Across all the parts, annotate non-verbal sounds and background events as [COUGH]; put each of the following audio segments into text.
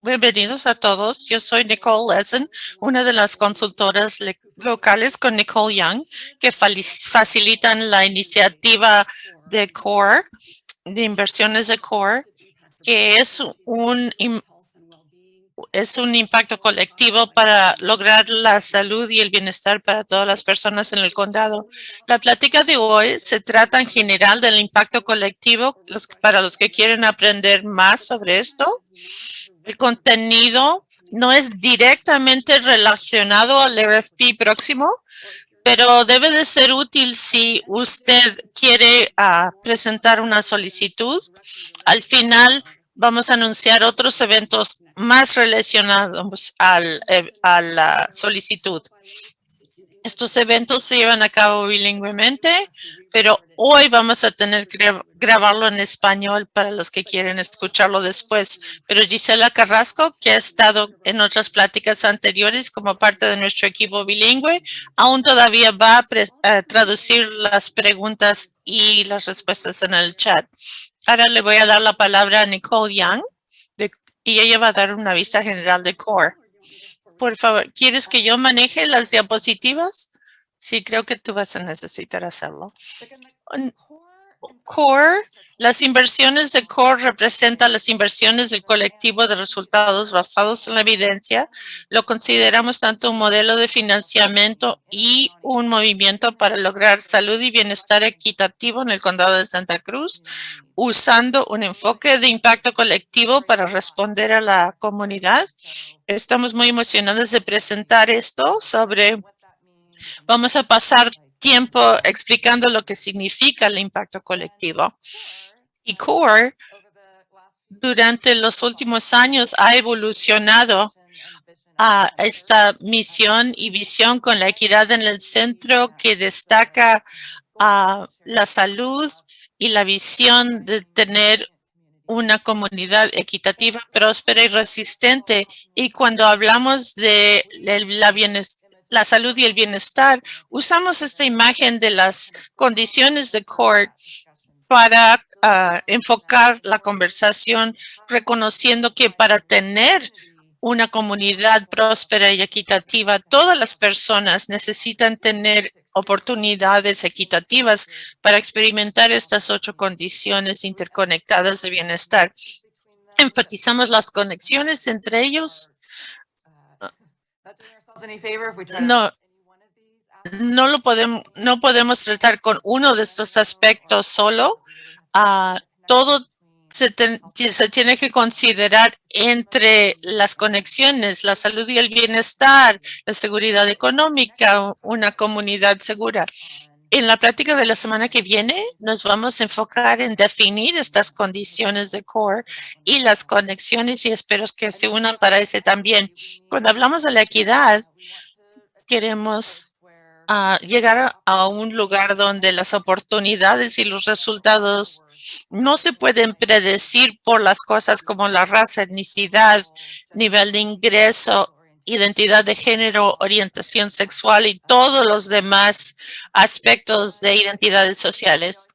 Bienvenidos a todos. Yo soy Nicole Lessen, una de las consultoras locales con Nicole Young, que facilitan la iniciativa de CORE, de inversiones de CORE, que es un es un impacto colectivo para lograr la salud y el bienestar para todas las personas en el condado. La plática de hoy se trata en general del impacto colectivo para los que quieren aprender más sobre esto. El contenido no es directamente relacionado al RFP próximo, pero debe de ser útil si usted quiere ah, presentar una solicitud. Al final vamos a anunciar otros eventos más relacionados al, eh, a la solicitud. Estos eventos se llevan a cabo bilingüemente, pero hoy vamos a tener que grabarlo en español para los que quieren escucharlo después. Pero Gisela Carrasco, que ha estado en otras pláticas anteriores como parte de nuestro equipo bilingüe, aún todavía va a traducir las preguntas y las respuestas en el chat. Ahora le voy a dar la palabra a Nicole Young y ella va a dar una vista general de CORE. Por favor, ¿quieres que yo maneje las diapositivas? Sí, creo que tú vas a necesitar hacerlo. CORE las inversiones de CORE representan las inversiones del colectivo de resultados basados en la evidencia. Lo consideramos tanto un modelo de financiamiento y un movimiento para lograr salud y bienestar equitativo en el condado de Santa Cruz, usando un enfoque de impacto colectivo para responder a la comunidad. Estamos muy emocionados de presentar esto sobre, vamos a pasar tiempo explicando lo que significa el impacto colectivo. Y CORE durante los últimos años ha evolucionado a esta misión y visión con la equidad en el centro que destaca a la salud y la visión de tener una comunidad equitativa, próspera y resistente. Y cuando hablamos de la bienestar, la salud y el bienestar, usamos esta imagen de las condiciones de CORT para ah, enfocar la conversación, reconociendo que para tener una comunidad próspera y equitativa, todas las personas necesitan tener oportunidades equitativas para experimentar estas ocho condiciones interconectadas de bienestar. Enfatizamos las conexiones entre ellos no, no lo podemos, no podemos tratar con uno de estos aspectos solo. Uh, todo se, se, tiene que considerar entre las conexiones, la salud y el bienestar, la seguridad económica, una comunidad segura. En la práctica de la semana que viene nos vamos a enfocar en definir estas condiciones de core y las conexiones y espero que se unan para ese también. Cuando hablamos de la equidad, queremos uh, llegar a un lugar donde las oportunidades y los resultados no se pueden predecir por las cosas como la raza, etnicidad, nivel de ingreso identidad de género, orientación sexual y todos los demás aspectos de identidades sociales.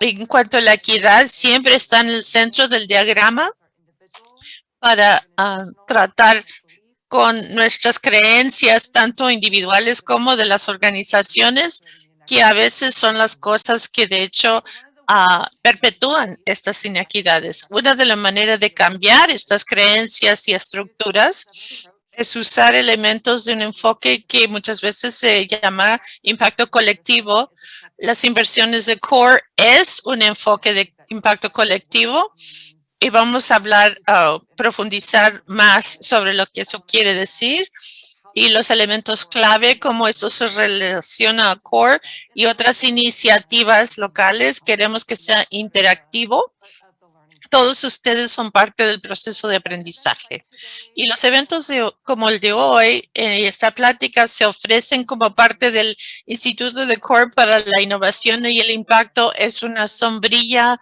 En cuanto a la equidad, siempre está en el centro del diagrama para ah, tratar con nuestras creencias, tanto individuales como de las organizaciones, que a veces son las cosas que de hecho uh, perpetúan estas inequidades. Una de las maneras de cambiar estas creencias y estructuras es usar elementos de un enfoque que muchas veces se llama impacto colectivo. Las inversiones de CORE es un enfoque de impacto colectivo y vamos a hablar, uh, profundizar más sobre lo que eso quiere decir y los elementos clave, cómo eso se relaciona a CORE y otras iniciativas locales. Queremos que sea interactivo todos ustedes son parte del proceso de aprendizaje. Y los eventos como el de hoy, eh, esta plática se ofrecen como parte del Instituto de CORE para la Innovación y el Impacto. Es una sombrilla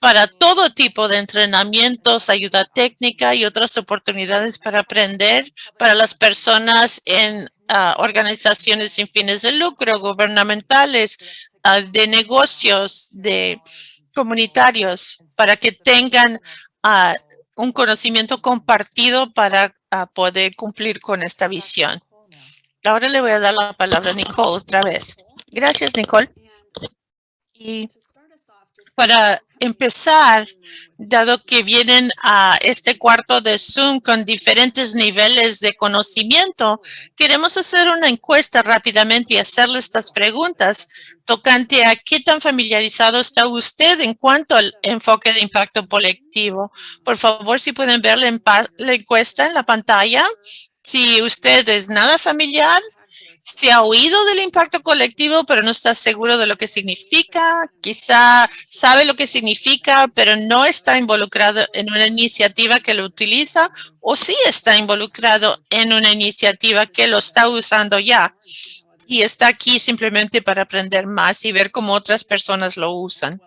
para todo tipo de entrenamientos, ayuda técnica y otras oportunidades para aprender para las personas en ah, organizaciones sin fines de lucro, gubernamentales, ah, de negocios, de comunitarios para que tengan ah, un conocimiento compartido para poder cumplir con esta visión. Ahora le voy a dar la palabra a Nicole otra vez. Gracias, Nicole. Y para empezar, dado que vienen a este cuarto de Zoom con diferentes niveles de conocimiento, queremos hacer una encuesta rápidamente y hacerle estas preguntas tocante a qué tan familiarizado está usted en cuanto al enfoque de impacto colectivo. Por favor, si pueden ver la, encuesta en la pantalla. Si usted es nada familiar, si ha oído del impacto colectivo, pero no está seguro de lo que significa. Quizá sabe lo que significa, pero no está involucrado en una iniciativa que lo utiliza o sí está involucrado en una iniciativa que lo está usando ya y está aquí simplemente para aprender más y ver cómo otras personas lo usan.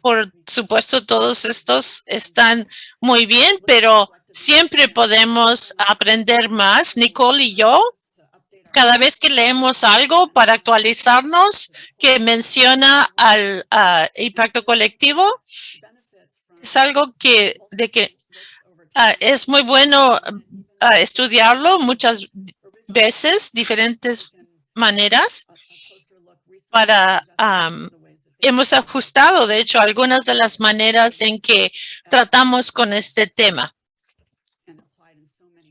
Por supuesto, todos estos están muy bien, pero siempre podemos aprender más. Nicole y yo cada vez que leemos algo para actualizarnos que menciona al impacto colectivo, es algo que, de que ah, es muy bueno ah, estudiarlo muchas veces, diferentes maneras para hemos ajustado, de hecho, algunas de las maneras en que tratamos con este tema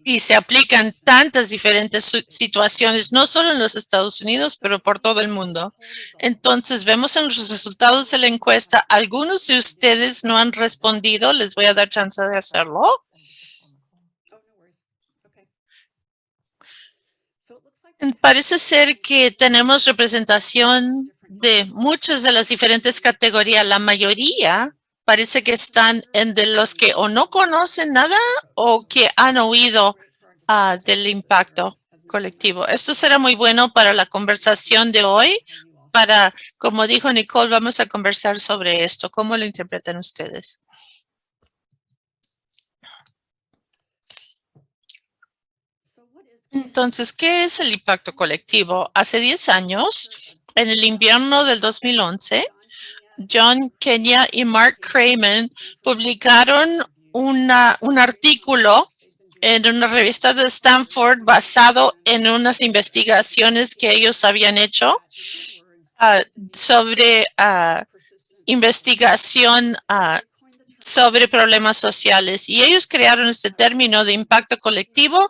y se aplican tantas diferentes situaciones, no solo en los Estados Unidos, pero por todo el mundo. Entonces, vemos en los resultados de la encuesta, algunos de ustedes no han respondido, les voy a dar chance de hacerlo. Parece ser que tenemos representación de muchas de las diferentes categorías. La mayoría parece que están en de los que o no conocen nada o que han oído ah, del impacto colectivo. Esto será muy bueno para la conversación de hoy. Para, como dijo Nicole, vamos a conversar sobre esto. ¿Cómo lo interpretan ustedes? Entonces, ¿qué es el impacto colectivo? Hace 10 años, en el invierno del 2011, John Kenya y Mark Cramen publicaron una, un artículo en una revista de Stanford basado en unas investigaciones que ellos habían hecho ah, sobre uh, investigación uh, sobre problemas sociales. Y ellos crearon este término de impacto colectivo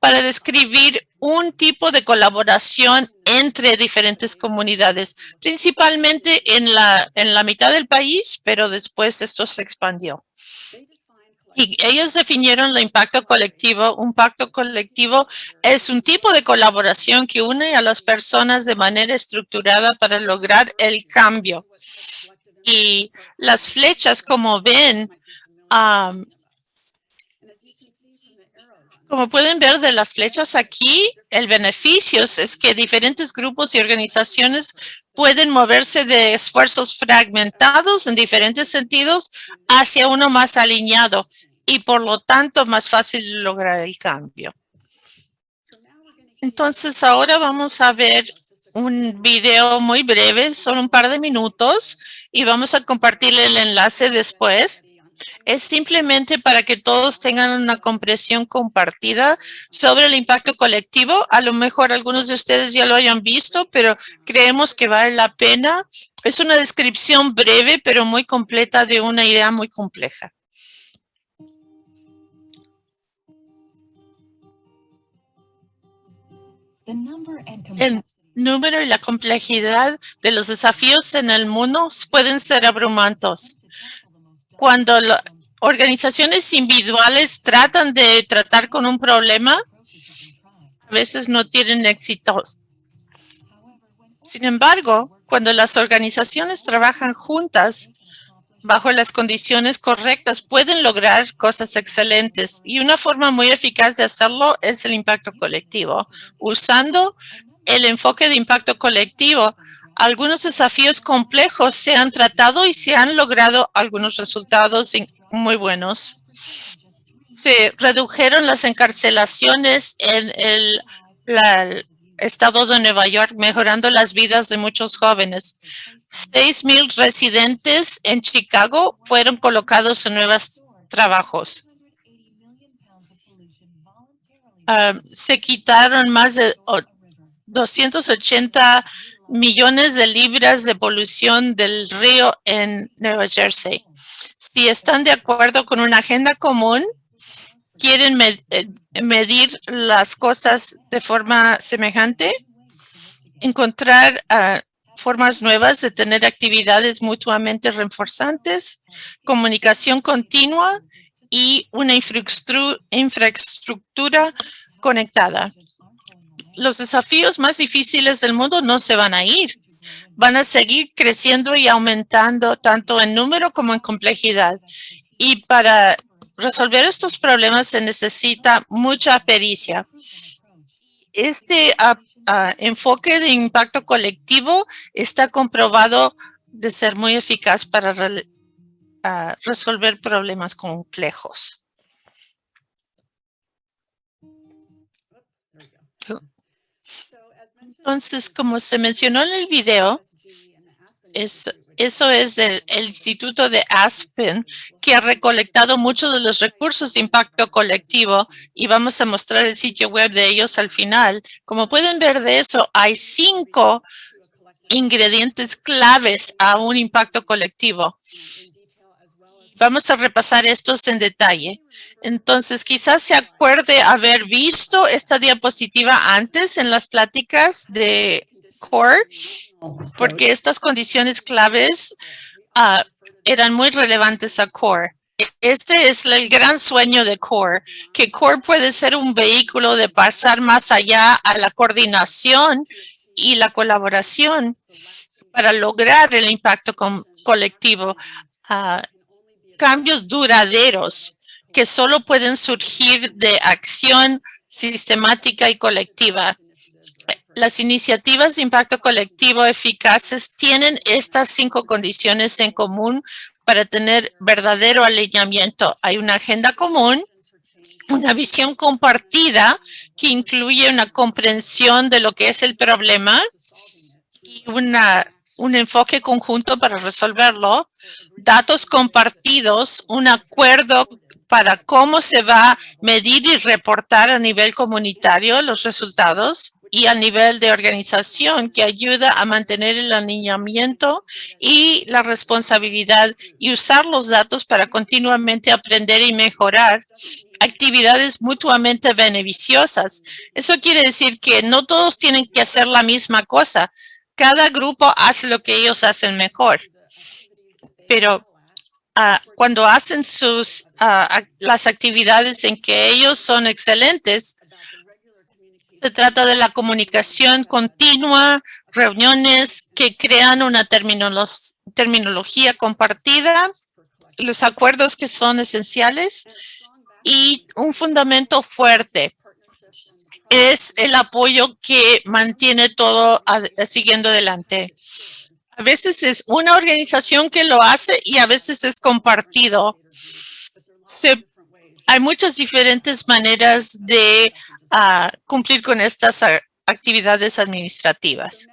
para describir un tipo de colaboración entre diferentes comunidades, principalmente en la, en la mitad del país, pero después esto se expandió. Y ellos definieron el impacto colectivo. Un pacto colectivo es un tipo de colaboración que une a las personas de manera estructurada para lograr el cambio. Y las flechas, como ven, como pueden ver de las flechas aquí, el beneficio es que diferentes grupos y organizaciones pueden moverse de esfuerzos fragmentados en diferentes sentidos hacia uno más alineado y por lo tanto más fácil lograr el cambio. Entonces ahora vamos a ver un video muy breve, solo un par de minutos y vamos a compartir el enlace después es simplemente para que todos tengan una comprensión compartida sobre el impacto colectivo. A lo mejor algunos de ustedes ya lo hayan visto, pero creemos que vale la pena. Es una descripción breve, pero muy completa de una idea muy compleja. El número y la complejidad de los desafíos en el mundo pueden ser abrumantes cuando las organizaciones individuales tratan de tratar con un problema, a veces no tienen éxito. Sin embargo, cuando las organizaciones trabajan juntas, bajo las condiciones correctas, pueden lograr cosas excelentes. Y una forma muy eficaz de hacerlo es el impacto colectivo. Usando el enfoque de impacto colectivo, algunos desafíos complejos se han tratado y se han logrado algunos resultados muy buenos. Se redujeron las encarcelaciones en el, estado de Nueva York, mejorando las vidas de muchos jóvenes. Seis mil residentes en Chicago fueron colocados en nuevos trabajos. uh, se quitaron más de 280 millones de libras de polución del río en Nueva Jersey. Si están de acuerdo con una agenda común, quieren eh, medir las cosas de forma semejante, encontrar uh, formas nuevas de tener actividades mutuamente reforzantes, comunicación continua y una infraestructura conectada. Los desafíos más difíciles del mundo no se van a ir. Van a seguir creciendo y aumentando tanto en número como en complejidad. Y para resolver estos problemas se necesita mucha pericia. Este enfoque de impacto colectivo está comprobado de ser muy eficaz para resolver problemas complejos. Entonces, como se mencionó en el video, eso, es del Instituto de Aspen, que ha recolectado muchos de los recursos de impacto colectivo y vamos a mostrar el sitio web de ellos al final. Como pueden ver de eso, hay cinco ingredientes claves a un impacto colectivo. Vamos a repasar estos en detalle. Entonces, quizás se acuerde haber visto esta diapositiva antes en las pláticas de CORE porque estas condiciones claves ah, eran muy relevantes a CORE. Este es el gran sueño de CORE, que CORE puede ser un vehículo de pasar más allá a la coordinación y la colaboración para lograr el impacto colectivo. Uh, cambios duraderos que solo pueden surgir de acción sistemática y colectiva las iniciativas de impacto colectivo eficaces tienen estas cinco condiciones en común para tener verdadero alineamiento. Hay una agenda común, una visión compartida que incluye una comprensión de lo que es el problema y una, un enfoque conjunto para resolverlo, datos compartidos, un acuerdo para cómo se va a medir y reportar a nivel comunitario los resultados, y a nivel de organización que ayuda a mantener el alineamiento y la responsabilidad y usar los datos para continuamente aprender y mejorar actividades mutuamente beneficiosas. Eso quiere decir que no todos tienen que hacer la misma cosa. Cada grupo hace lo que ellos hacen mejor. Pero ah, cuando hacen sus ah, las actividades en que ellos son excelentes, se trata de la comunicación continua, reuniones que crean una terminología compartida, los acuerdos que son esenciales y un fundamento fuerte. Es el apoyo que mantiene todo siguiendo adelante. A veces es una organización que lo hace y a veces es compartido. Hay muchas diferentes maneras de ah, cumplir con estas actividades administrativas.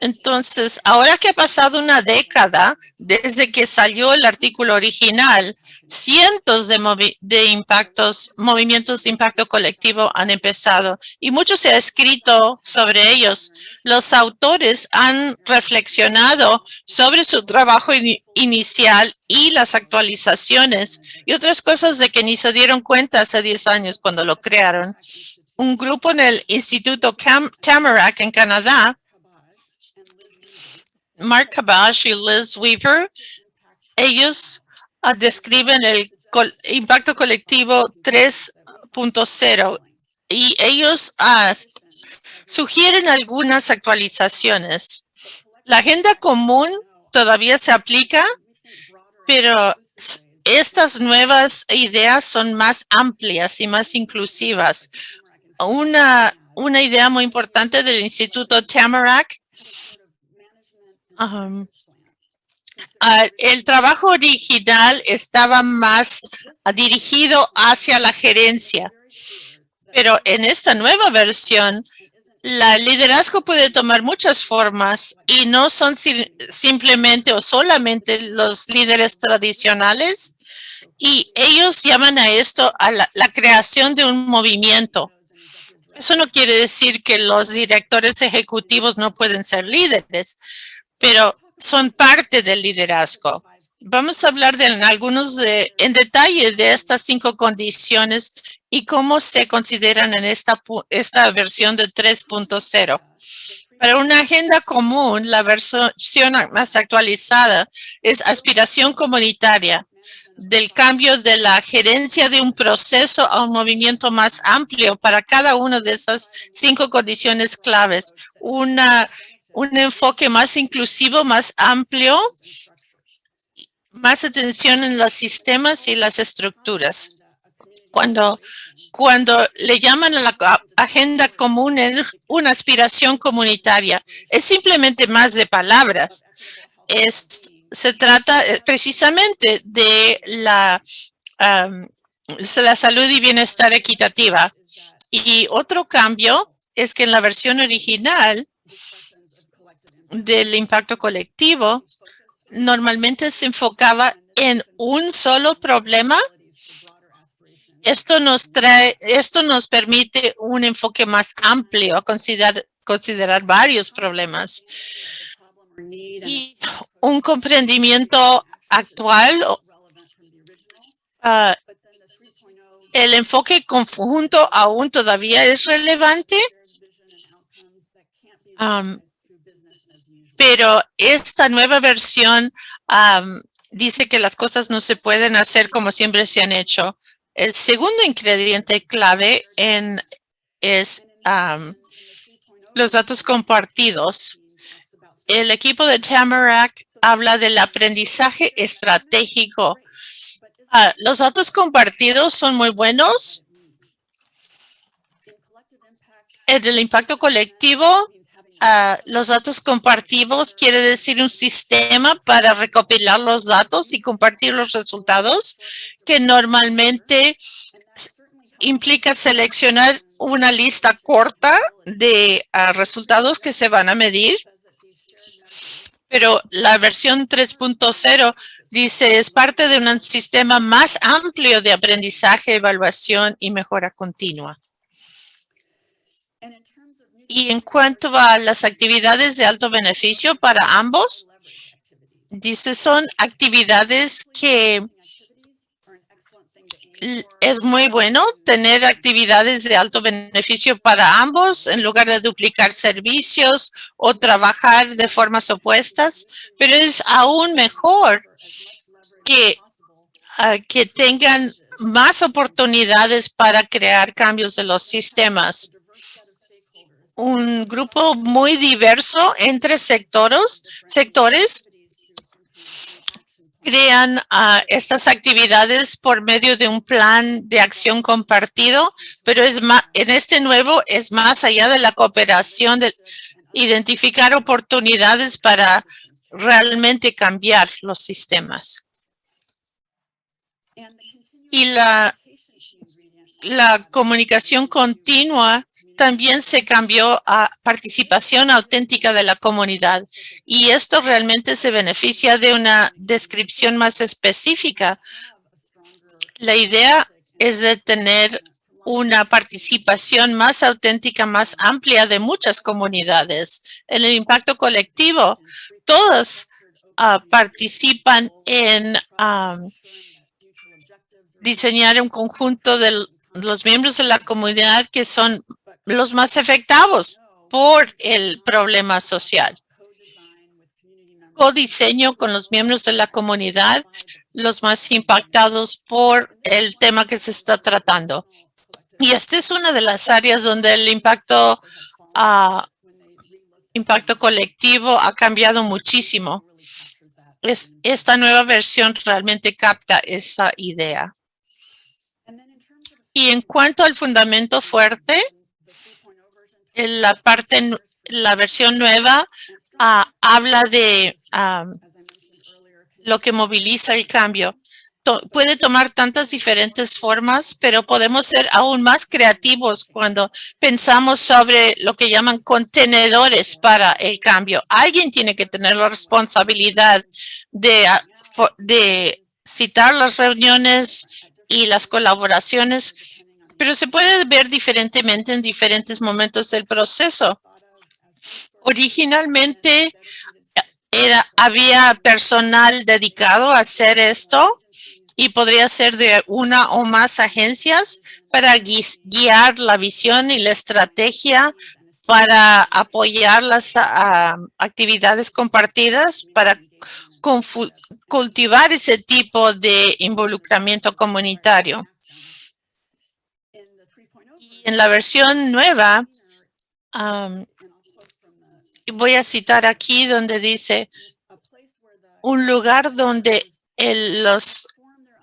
Entonces, ahora que ha pasado una década desde que salió el artículo original, cientos de, impactos, movimientos de impacto colectivo han empezado y mucho se ha escrito sobre ellos. Los autores han reflexionado sobre su trabajo inicial y las actualizaciones y otras cosas de que ni se dieron cuenta hace 10 años cuando lo crearon. Un grupo en el Instituto Tamarack en Canadá Mark Kabash y Liz Weaver, ellos uh, describen el impacto colectivo 3.0 y ellos uh, sugieren algunas actualizaciones. La agenda común todavía se aplica, pero estas nuevas ideas son más amplias y más inclusivas. Una, una idea muy importante del Instituto Tamarack Ah, el trabajo original estaba más dirigido hacia la gerencia, pero en esta nueva versión, la liderazgo puede tomar muchas formas y no son simplemente o solamente los líderes tradicionales Y ellos llaman a esto a la, la creación de un movimiento. Eso no quiere decir que los directores ejecutivos no pueden ser líderes, pero son parte del liderazgo. Vamos a hablar de algunos de, en detalle de estas cinco condiciones y cómo se consideran en esta, esta versión de 3.0. Para una agenda común, la versión más actualizada es aspiración comunitaria del cambio de la gerencia de un proceso a un movimiento más amplio para cada una de esas cinco condiciones claves. Una, un enfoque más inclusivo, más amplio, más atención en los sistemas y las estructuras. Cuando, cuando le llaman a la agenda común una aspiración comunitaria, es simplemente más de palabras. Es, se trata eh, precisamente de la, la salud y bienestar equitativa. Y otro cambio es que en la versión original del impacto colectivo, normalmente se enfocaba en un solo problema. Esto nos trae, esto nos permite un enfoque más amplio a considerar, considerar varios problemas y un comprendimiento actual. Uh, el enfoque conjunto aún todavía es relevante. Pero esta nueva versión dice que las cosas no se pueden hacer como siempre se han hecho. El segundo ingrediente clave es los datos compartidos. El equipo de Tamarack habla del aprendizaje estratégico. Ah, los datos compartidos son muy buenos. El impacto colectivo los datos compartidos quiere decir un sistema para recopilar los datos y compartir los resultados que normalmente implica seleccionar una lista corta de ah, resultados que se van a medir. Pero la versión 3.0 dice es parte de un sistema más amplio de aprendizaje, evaluación y mejora continua. Y en cuanto a las actividades de alto beneficio para ambos, dice son actividades que es muy bueno tener actividades de alto beneficio para ambos en lugar de duplicar servicios o trabajar de formas opuestas, pero es aún mejor que, ah, que tengan más oportunidades para crear cambios de los sistemas un grupo muy diverso entre sectores, sectores crean uh, estas actividades por medio de un plan de acción compartido, pero es más, en este nuevo es más allá de la cooperación, de identificar oportunidades para realmente cambiar los sistemas. Y la, la comunicación continua también se cambió a participación auténtica de la comunidad y esto realmente se beneficia de una descripción más específica. La idea es de tener una participación más auténtica, más amplia de muchas comunidades. En el impacto colectivo, todos ah, participan en diseñar un conjunto de los miembros de la comunidad que son los más afectados por el problema social. Co-diseño con los miembros de la comunidad, los más impactados por el tema que se está tratando. Y esta es una de las áreas donde el impacto, uh, impacto colectivo ha cambiado muchísimo. Es, esta nueva versión realmente capta esa idea. Y en cuanto al fundamento fuerte, la parte, la versión nueva ah, habla de lo que moviliza el cambio. puede tomar tantas diferentes formas, pero podemos ser aún más creativos cuando pensamos sobre lo que llaman contenedores para el cambio. Alguien tiene que tener la responsabilidad de, de citar las reuniones y las colaboraciones, pero se puede ver diferentemente en diferentes momentos del proceso. Originalmente había personal dedicado a hacer esto y podría ser de una o más agencias para guiar la visión y la estrategia para apoyar las actividades compartidas, para cultivar ese tipo de involucramiento comunitario. En la versión nueva, voy a citar aquí donde dice un lugar donde los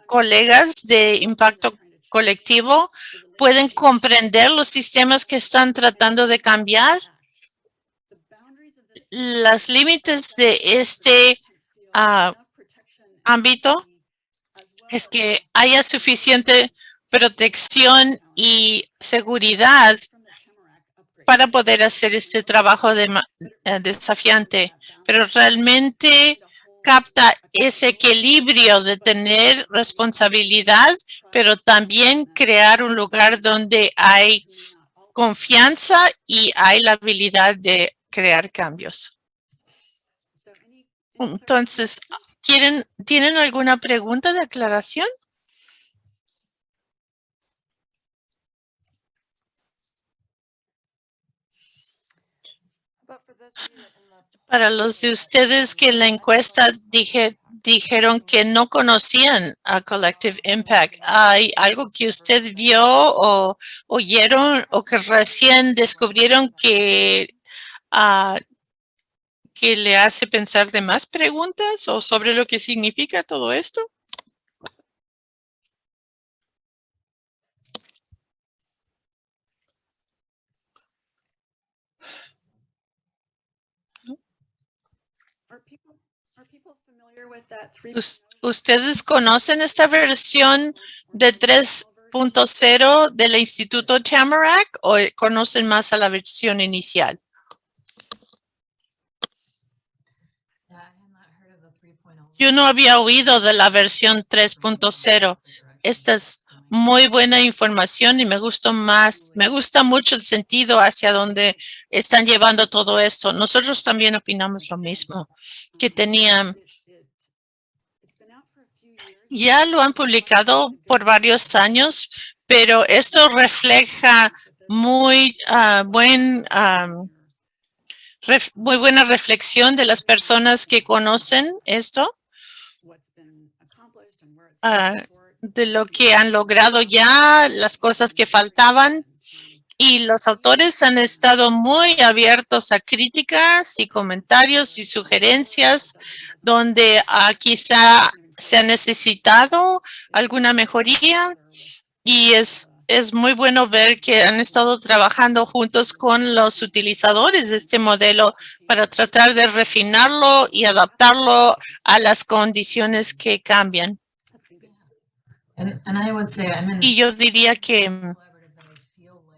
colegas de impacto colectivo pueden comprender los sistemas que están tratando de cambiar. Los límites de este ah, ámbito es que haya suficiente protección y seguridad para poder hacer este trabajo de, eh, desafiante. Pero realmente capta ese equilibrio de tener responsabilidad, pero también crear un lugar donde hay confianza y hay la habilidad de crear cambios. Entonces, ¿quieren, ¿tienen alguna pregunta de aclaración? Para los de ustedes que en la encuesta dije, dijeron que no conocían a Collective Impact, ¿hay algo que usted vio o oyeron o que recién descubrieron que, uh, que le hace pensar de más preguntas o sobre lo que significa todo esto? ¿Ustedes conocen esta versión de 3.0 del Instituto Tamarack o conocen más a la versión inicial? Yo no había oído de la versión 3.0. Esta es muy buena información y me gusta más, me gusta mucho el sentido hacia donde están llevando todo esto. Nosotros también opinamos lo mismo, que tenían ya lo han publicado por varios años, pero esto refleja muy ah, buen muy buena reflexión de las personas que conocen esto, ah, de lo que han logrado ya, las cosas que faltaban. Y los autores han estado muy abiertos a críticas y comentarios y sugerencias donde uh, quizá se ha necesitado alguna mejoría y es, es muy bueno ver que han estado trabajando juntos con los utilizadores de este modelo para tratar de refinarlo y adaptarlo a las condiciones que cambian. Y yo diría que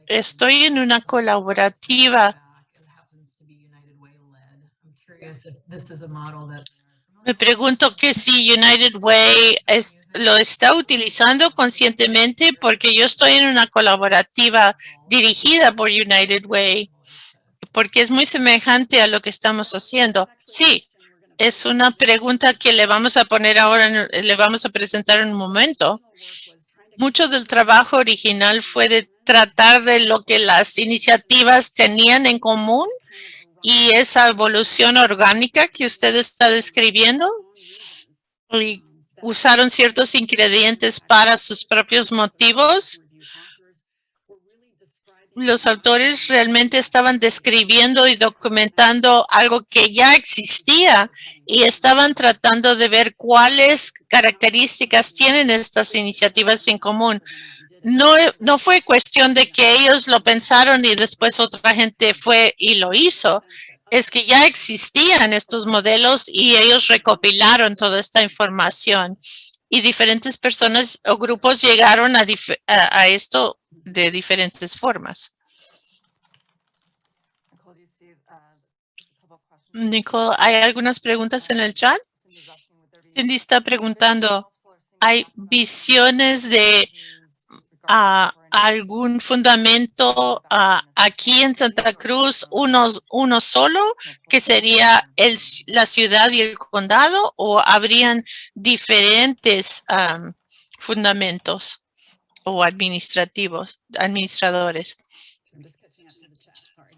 estoy en una colaborativa me pregunto que si United Way lo está utilizando conscientemente porque yo estoy en una colaborativa dirigida por United Way, porque es muy semejante a lo que estamos haciendo. Sí, es una pregunta que le vamos a poner ahora, le vamos a presentar en un momento. Mucho del trabajo original fue de tratar de lo que las iniciativas tenían en común y esa evolución orgánica que usted está describiendo y usaron ciertos ingredientes para sus propios motivos. Los autores realmente estaban describiendo y documentando algo que ya existía y estaban tratando de ver cuáles características tienen estas iniciativas en común no, no fue cuestión de que ellos lo pensaron y después otra gente fue y lo hizo. Es que ya existían estos modelos y ellos recopilaron toda esta información y diferentes personas o grupos llegaron a, a, esto de diferentes formas. Nicole, ¿hay algunas preguntas en el chat? Cindy está preguntando hay visiones de uh, algún fundamento aquí en Santa Cruz, uno, uno solo, que sería el, la ciudad y el condado, o habrían diferentes um, fundamentos o administrativos, administradores.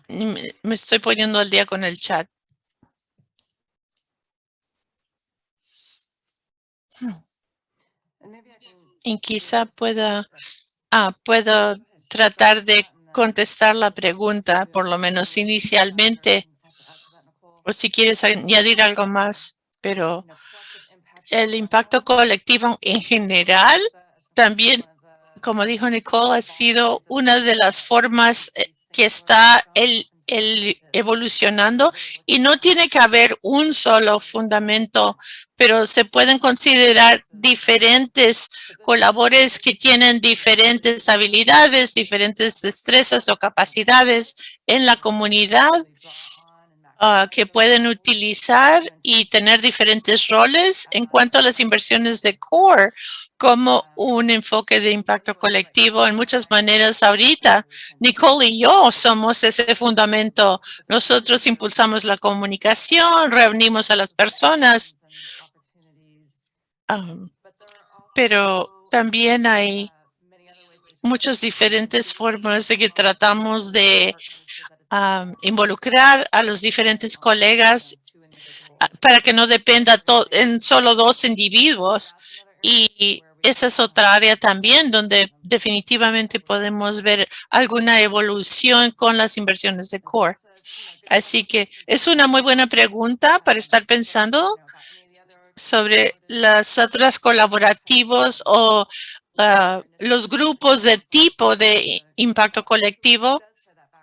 Me estoy poniendo al día con el chat. Y quizá pueda, ah, puedo tratar de contestar la pregunta, por lo menos inicialmente, o si quieres añadir algo más, pero el impacto colectivo en general también, como dijo Nicole, ha sido una de las formas eh, que está el, el evolucionando y no tiene que haber un solo fundamento, pero se pueden considerar diferentes colaboradores que tienen diferentes habilidades, diferentes destrezas o capacidades en la comunidad uh, que pueden utilizar y tener diferentes roles en cuanto a las inversiones de core como un enfoque de impacto colectivo en muchas maneras ahorita. Nicole y yo somos ese fundamento. Nosotros impulsamos la comunicación, reunimos a las personas, um, pero también hay muchas diferentes formas de que tratamos de involucrar a los diferentes colegas ah, para que no dependa en solo dos individuos. Y esa es otra área también donde definitivamente podemos ver alguna evolución con las inversiones de core. Así que es una muy buena pregunta para estar pensando sobre las otras colaborativos o uh, los grupos de tipo de impacto colectivo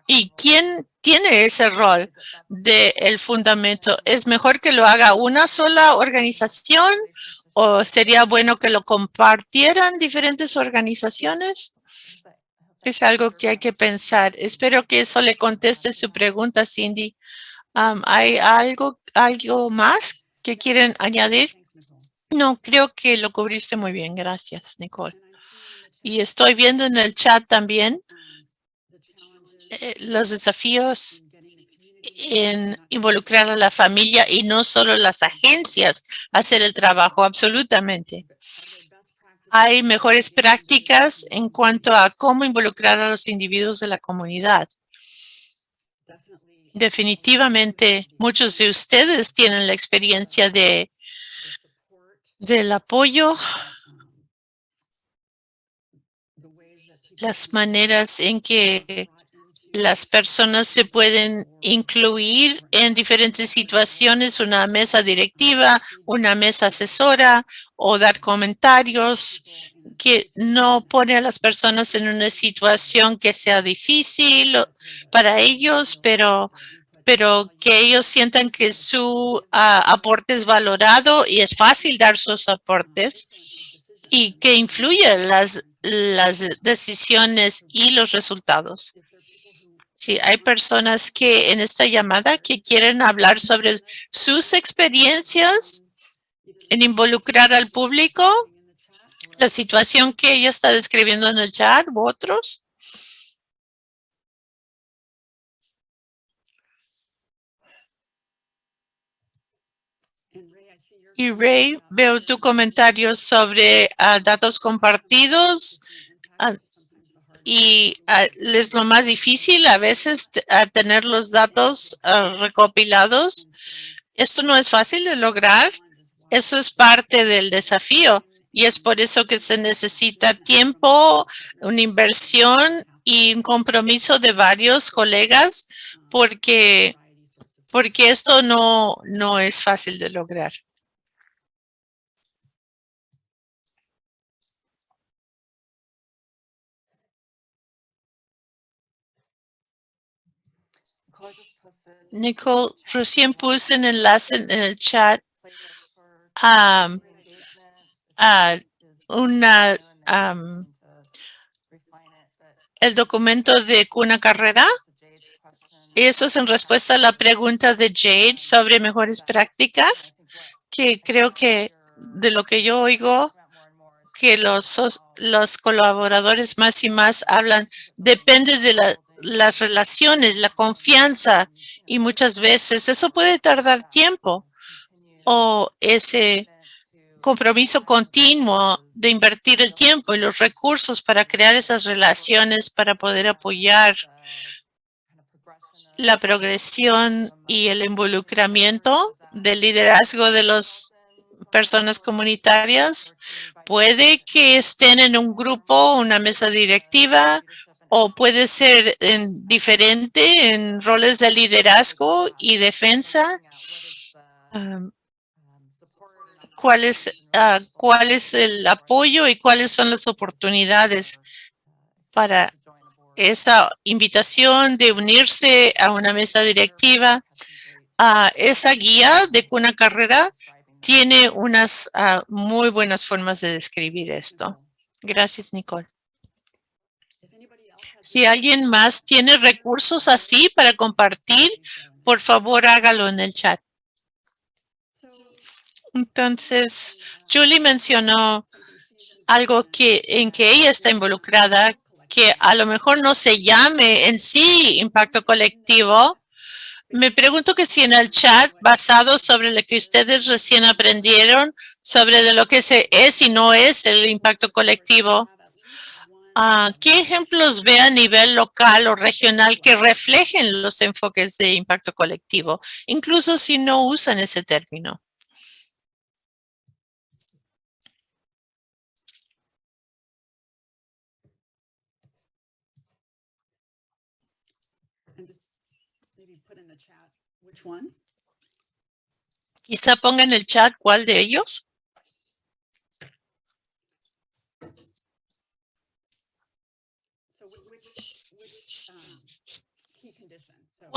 y quién tiene ese rol del el fundamento. ¿Es mejor que lo haga una sola organización ¿O sería bueno que lo compartieran diferentes organizaciones? Es algo que hay que pensar. Espero que eso le conteste su pregunta, Cindy. ¿Hay algo, algo más que quieren añadir? No, creo que lo cubriste muy bien. Gracias, Nicole. Y estoy viendo en el chat también eh, los desafíos en involucrar a la familia y no solo las agencias hacer el trabajo, absolutamente. Hay mejores prácticas en cuanto a cómo involucrar a los individuos de la comunidad. Definitivamente, muchos de ustedes tienen la experiencia de del apoyo, las maneras en que las personas se pueden incluir en diferentes situaciones, una mesa directiva, una mesa asesora o dar comentarios que no pone a las personas en una situación que sea difícil para ellos, pero pero que ellos sientan que su ah, aporte es valorado y es fácil dar sus aportes y que influye las, las decisiones y los resultados. Sí, hay personas que en esta llamada que quieren hablar sobre sus experiencias en involucrar al público, la situación que ella está describiendo en el chat u otros. Y Ray, veo tu comentario sobre uh, datos compartidos. Uh, y ah, es lo más difícil a veces tener los datos ah, recopilados. Esto no es fácil de lograr. Eso es parte del desafío y es por eso que se necesita tiempo, una inversión y un compromiso de varios colegas porque, porque esto no, no es fácil de lograr. Nicole, recién puse un enlace en el chat a, una, el documento de Cuna Carrera. Eso es en respuesta a la pregunta de Jade sobre mejores prácticas, que creo que de lo que yo oigo, que los, los colaboradores más y más hablan depende de las relaciones, la confianza y muchas veces eso puede tardar tiempo o ese compromiso continuo de invertir el tiempo y los recursos para crear esas relaciones para poder apoyar la progresión y el involucramiento del liderazgo de las personas comunitarias. Puede que estén en un grupo, una mesa directiva, o puede ser en diferente en roles de liderazgo y defensa. ¿Cuál es, ah, ¿Cuál es el apoyo y cuáles son las oportunidades para esa invitación de unirse a una mesa directiva, a esa guía de una carrera tiene unas ah, muy buenas formas de describir esto. Gracias, Nicole. Si alguien más tiene recursos así para compartir, por favor hágalo en el chat. Entonces, Julie mencionó algo que en que ella está involucrada, que a lo mejor no se llame en sí impacto colectivo. Me pregunto que si en el chat, basado sobre lo que ustedes recién aprendieron, sobre de lo que es y no es el impacto colectivo, ah, ¿qué ejemplos ve a nivel local o regional que reflejen los enfoques de impacto colectivo, incluso si no usan ese término? Quizá ponga en el chat cuál de ellos.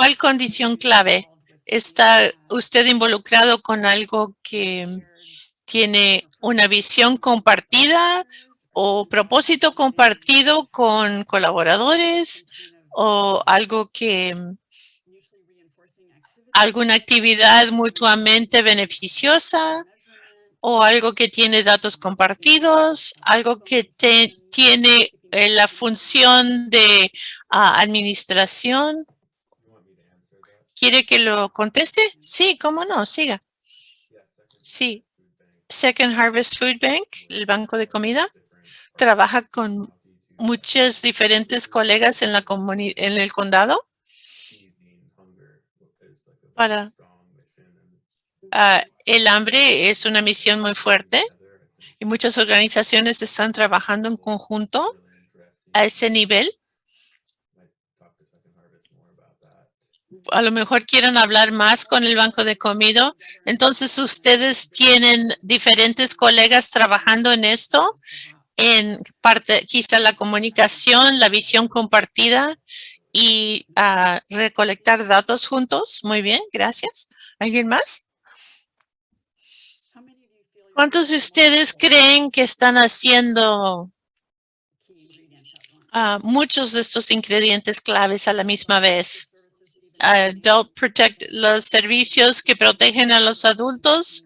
¿Cuál condición clave está usted involucrado con algo que tiene una visión compartida o propósito compartido con colaboradores o algo que alguna actividad mutuamente beneficiosa o algo que tiene datos compartidos, algo que tiene eh, la función de ah, administración. ¿Quiere que lo conteste? Sí, cómo no, siga. Sí. Second Harvest Food Bank, el banco de comida, trabaja con muchos diferentes colegas en, la en el condado para ah, el hambre es una misión muy fuerte y muchas organizaciones están trabajando en conjunto a ese nivel. A lo mejor quieren hablar más con el banco de comida. Entonces, ustedes tienen diferentes colegas trabajando en esto, en parte, quizá la comunicación, la visión compartida y a recolectar datos juntos. Muy bien, gracias. ¿Alguien más? ¿Cuántos de ustedes creen que están haciendo ah, muchos de estos ingredientes claves a la misma vez? Adult Protect, los servicios que protegen a los adultos,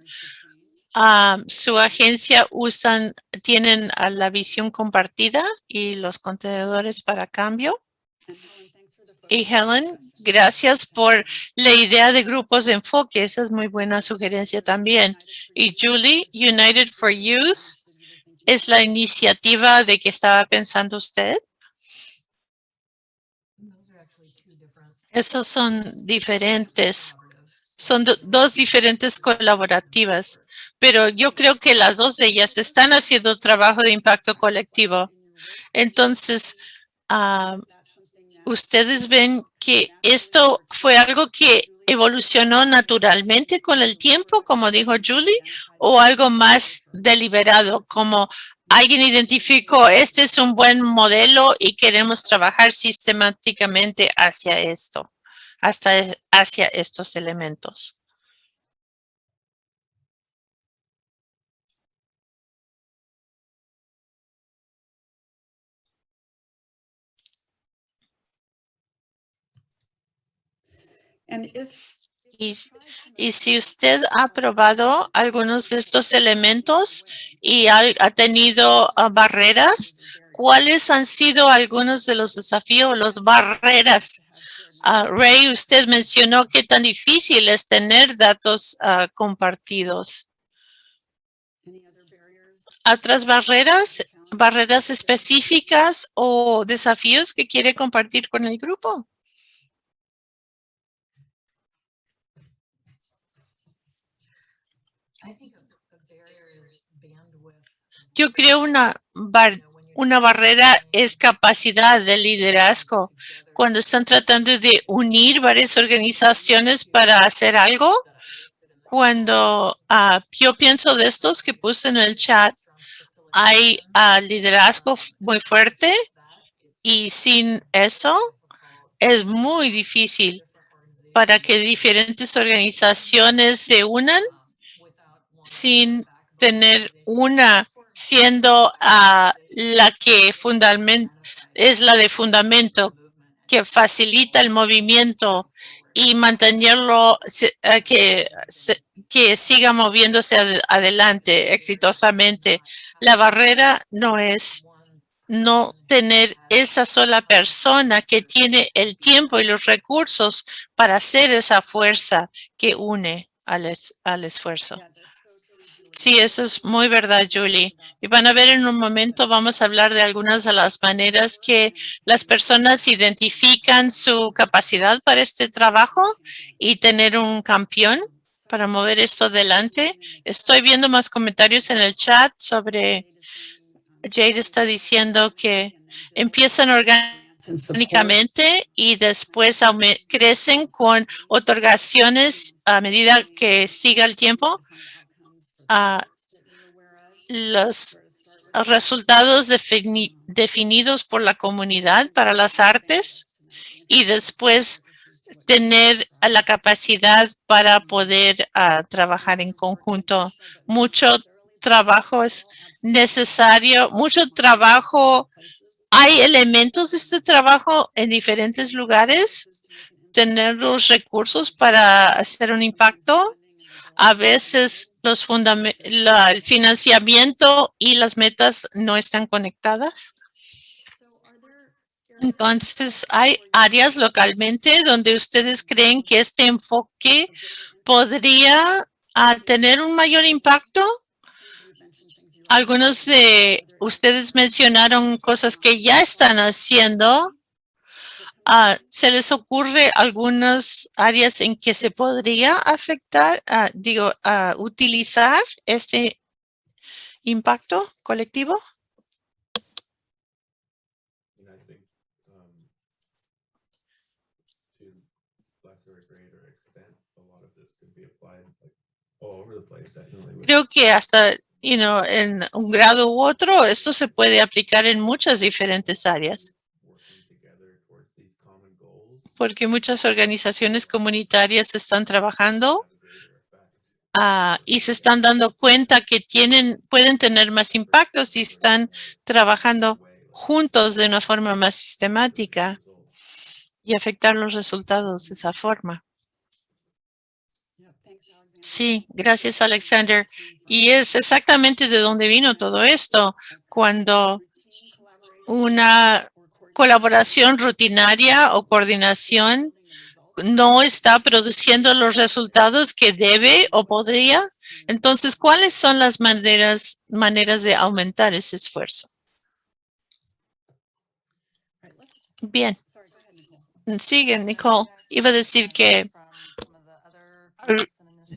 ah, su agencia usan, tienen la visión compartida y los contenedores para cambio. Y Helen, gracias por la idea de grupos de enfoque. Esa es muy buena sugerencia también. Y Julie, United for Youth, ¿es la iniciativa de que estaba pensando usted? Esos son diferentes. Son dos diferentes colaborativas, pero yo creo que las dos de ellas están haciendo trabajo de impacto colectivo. Entonces, uh, ustedes ven que esto fue algo que evolucionó naturalmente con el tiempo, como dijo Julie, o algo más deliberado, como alguien identificó, este es un buen modelo y queremos trabajar sistemáticamente hacia esto, hasta hacia estos elementos. Y, si usted ha probado algunos de estos elementos y ha, tenido uh, barreras, ¿cuáles han sido algunos de los desafíos, las barreras? Uh, Ray, usted mencionó que tan difícil es tener datos uh, compartidos. ¿Otras barreras, barreras específicas o desafíos que quiere compartir con el grupo? Yo creo una, una barrera es capacidad de liderazgo. Cuando están tratando de unir varias organizaciones para hacer algo, cuando uh, yo pienso de estos que puse en el chat, hay uh, liderazgo muy fuerte y sin eso es muy difícil para que diferentes organizaciones se unan sin tener una siendo uh, la que es la de fundamento que facilita el movimiento y mantenerlo que, que siga moviéndose ad adelante exitosamente. La barrera no es no tener esa sola persona que tiene el tiempo y los recursos para hacer esa fuerza que une al, es, al esfuerzo. Sí, eso es muy verdad, Julie. Y van a ver en un momento, vamos a hablar de algunas de las maneras que las personas identifican su capacidad para este trabajo y tener un campeón para mover esto adelante. Estoy viendo más comentarios en el chat sobre, Jade está diciendo que empiezan orgánicamente y después crecen con otorgaciones a medida que siga el tiempo a los resultados defini definidos por la comunidad para las artes y después tener la capacidad para poder uh, trabajar en conjunto. Mucho trabajo es necesario, mucho trabajo. Hay elementos de este trabajo en diferentes lugares. Tener los recursos para hacer un impacto. A veces los la, el financiamiento y las metas no están conectadas. Entonces, ¿hay áreas localmente donde ustedes creen que este enfoque podría uh, tener un mayor impacto? Algunos de ustedes mencionaron cosas que ya están haciendo Uh, ¿Se les ocurre algunas áreas en que se podría afectar, uh, digo, uh, utilizar este impacto colectivo? Creo que hasta you know, en un grado u otro, esto se puede aplicar en muchas diferentes áreas porque muchas organizaciones comunitarias están trabajando uh, y se están dando cuenta que tienen, pueden tener más impacto si están trabajando juntos de una forma más sistemática y afectar los resultados de esa forma. Sí, gracias Alexander. Y es exactamente de donde vino todo esto, cuando una colaboración rutinaria o coordinación no está produciendo los resultados que debe o podría. Entonces, ¿cuáles son las maneras, maneras de aumentar ese esfuerzo? Bien. Sigue, Nicole. Iba a decir que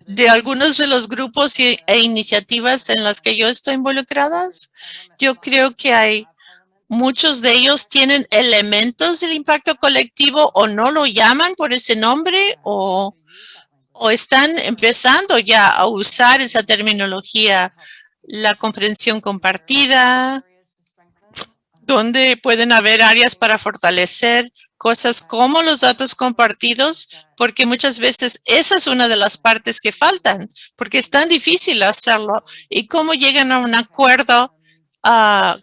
de algunos de los grupos e iniciativas en las que yo estoy involucradas, yo creo que hay Muchos de ellos tienen elementos del impacto colectivo o no lo llaman por ese nombre o, o están empezando ya a usar esa terminología, la comprensión compartida, donde pueden haber áreas para fortalecer cosas como los datos compartidos, porque muchas veces esa es una de las partes que faltan, porque es tan difícil hacerlo. Y cómo llegan a un acuerdo uh,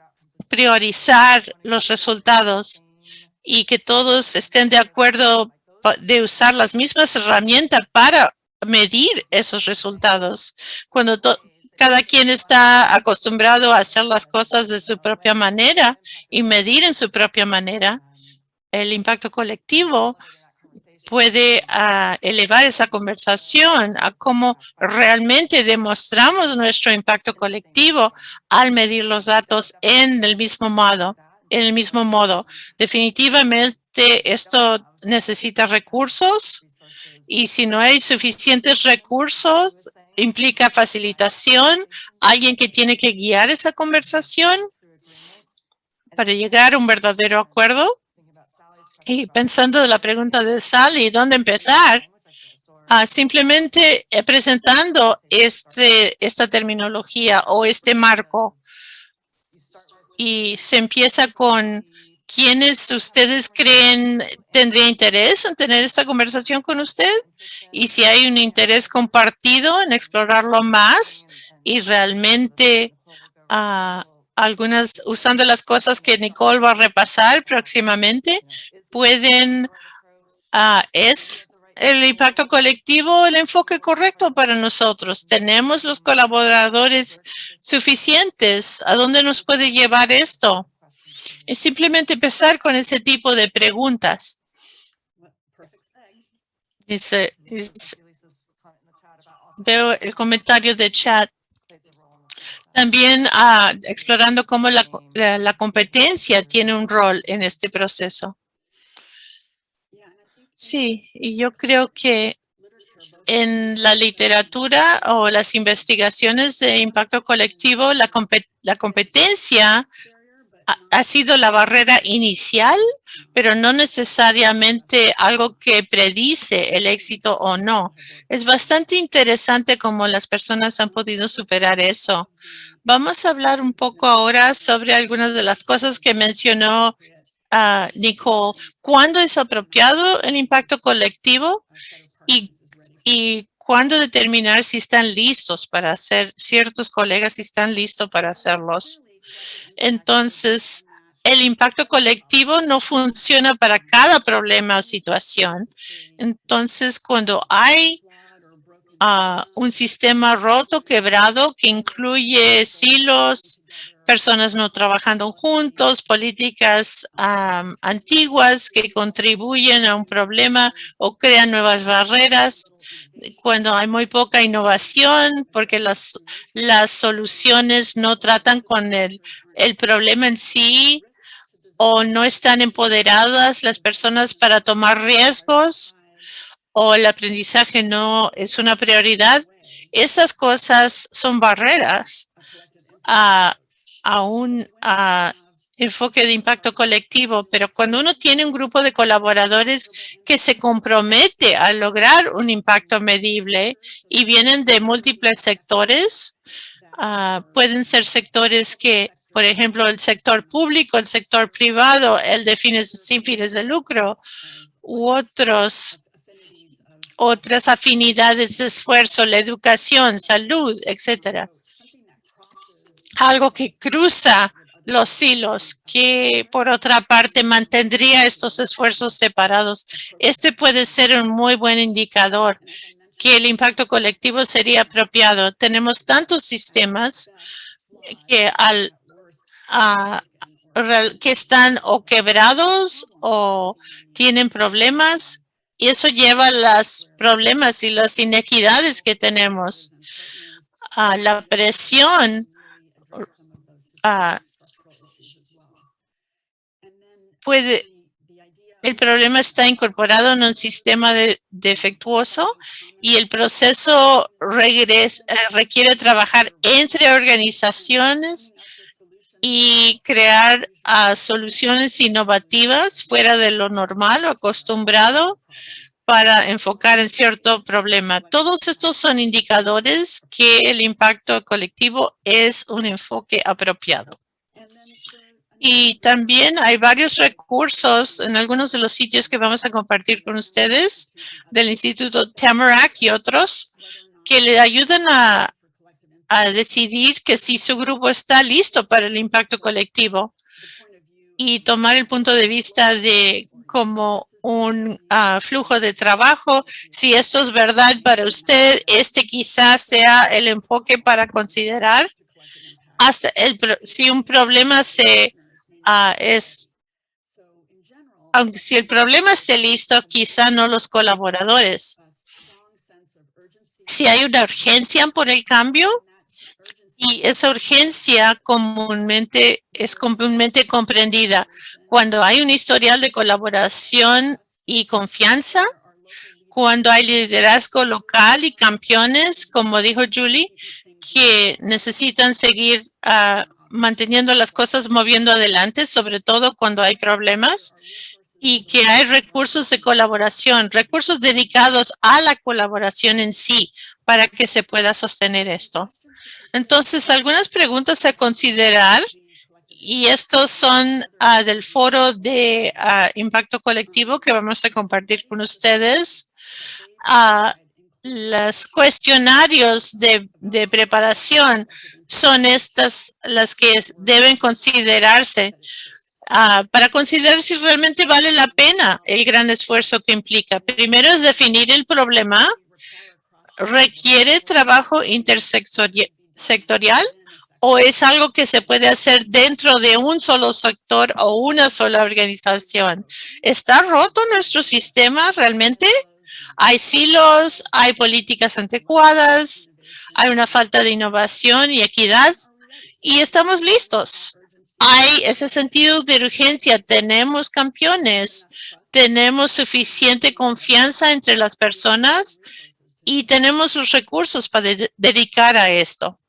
priorizar los resultados y que todos estén de acuerdo de usar las mismas herramientas para medir esos resultados. Cuando cada quien está acostumbrado a hacer las cosas de su propia manera y medir en su propia manera, el impacto colectivo puede uh, elevar esa conversación a cómo realmente demostramos nuestro impacto colectivo al medir los datos en el mismo modo. En el mismo modo, definitivamente esto necesita recursos y si no hay suficientes recursos, implica facilitación, alguien que tiene que guiar esa conversación para llegar a un verdadero acuerdo. Y pensando de la pregunta de Sally, ¿dónde empezar? Ah, simplemente eh, presentando este, esta terminología o este marco. Y se empieza con ¿Quiénes ustedes creen tendría interés en tener esta conversación con usted? Y si hay un interés compartido en explorarlo más y realmente uh, algunas, usando las cosas que Nicole va a repasar próximamente, pueden, uh, es el impacto colectivo el enfoque correcto para nosotros. Tenemos los colaboradores suficientes. ¿A dónde nos puede llevar esto? Es simplemente empezar con ese tipo de preguntas. Dice, veo el comentario de chat. También ah, explorando cómo la, competencia tiene un rol en este proceso. Sí, y yo creo que en la literatura o las investigaciones de impacto colectivo, la, la competencia ha sido la barrera inicial, pero no necesariamente algo que predice el éxito o no. Es bastante interesante cómo las personas han podido superar eso. Vamos a hablar un poco ahora sobre algunas de las cosas que mencionó uh, Nicole. ¿Cuándo es apropiado el impacto colectivo? Y, y cuándo determinar si están listos para hacer, ciertos colegas si están listos para hacerlos. Entonces, el impacto colectivo no funciona para cada problema o situación. Entonces, cuando hay uh, un sistema roto, quebrado, que incluye silos, personas no trabajando juntos, políticas antiguas que contribuyen a un problema o crean nuevas barreras, cuando hay muy poca innovación, porque las, las soluciones no tratan con el, el problema en sí o no están empoderadas las personas para tomar riesgos o el aprendizaje no es una prioridad. Esas cosas son barreras a, a un enfoque de impacto colectivo, pero cuando uno tiene un grupo de colaboradores que se compromete a lograr un impacto medible y vienen de múltiples sectores, uh, pueden ser sectores que, por ejemplo, el sector público, el sector privado, el de fines sin fines de lucro, u otros otras afinidades de esfuerzo, la educación, salud, etcétera. Algo que cruza los hilos, que por otra parte mantendría estos esfuerzos separados. Este puede ser un muy buen indicador que el impacto colectivo sería apropiado. Tenemos tantos sistemas que al que están o quebrados o tienen problemas y eso lleva a los problemas y las inequidades que tenemos. a la presión puede, el problema está incorporado en un sistema defectuoso y el proceso eh, requiere trabajar entre organizaciones y crear ah, soluciones innovativas fuera de lo normal o acostumbrado para enfocar en cierto problema. Todos estos son indicadores que el impacto colectivo es un enfoque apropiado. Y también hay varios recursos en algunos de los sitios que vamos a compartir con ustedes del Instituto Tamarack y otros que le ayudan a, decidir que si su grupo está listo para el impacto colectivo y tomar el punto de vista de como un ah, flujo de trabajo. Si esto es verdad para usted, este quizás sea el enfoque para considerar. Hasta el, si un problema se ah, es, aunque si el problema esté listo, quizá no los colaboradores. Si hay una urgencia por el cambio, y esa urgencia comúnmente es comúnmente comprendida cuando hay un historial de colaboración y confianza, cuando hay liderazgo local y campeones, como dijo Julie, que necesitan seguir ah, manteniendo las cosas moviendo adelante, sobre todo cuando hay problemas, y que hay recursos de colaboración, recursos dedicados a la colaboración en sí, para que se pueda sostener esto. Entonces, algunas preguntas a considerar y estos son ah, del foro de ah, impacto colectivo que vamos a compartir con ustedes. Uh, los cuestionarios de, preparación son estas las que deben considerarse para considerar si realmente vale la pena el gran esfuerzo que implica. Primero es definir el problema. Requiere trabajo intersectorial sectorial o es algo que se puede hacer dentro de un solo sector o una sola organización? ¿Está roto nuestro sistema realmente? Hay silos, hay políticas anticuadas, hay una falta de innovación y equidad y estamos listos. Hay ese sentido de urgencia, tenemos campeones, tenemos suficiente confianza entre las personas y tenemos los recursos para dedicar a esto.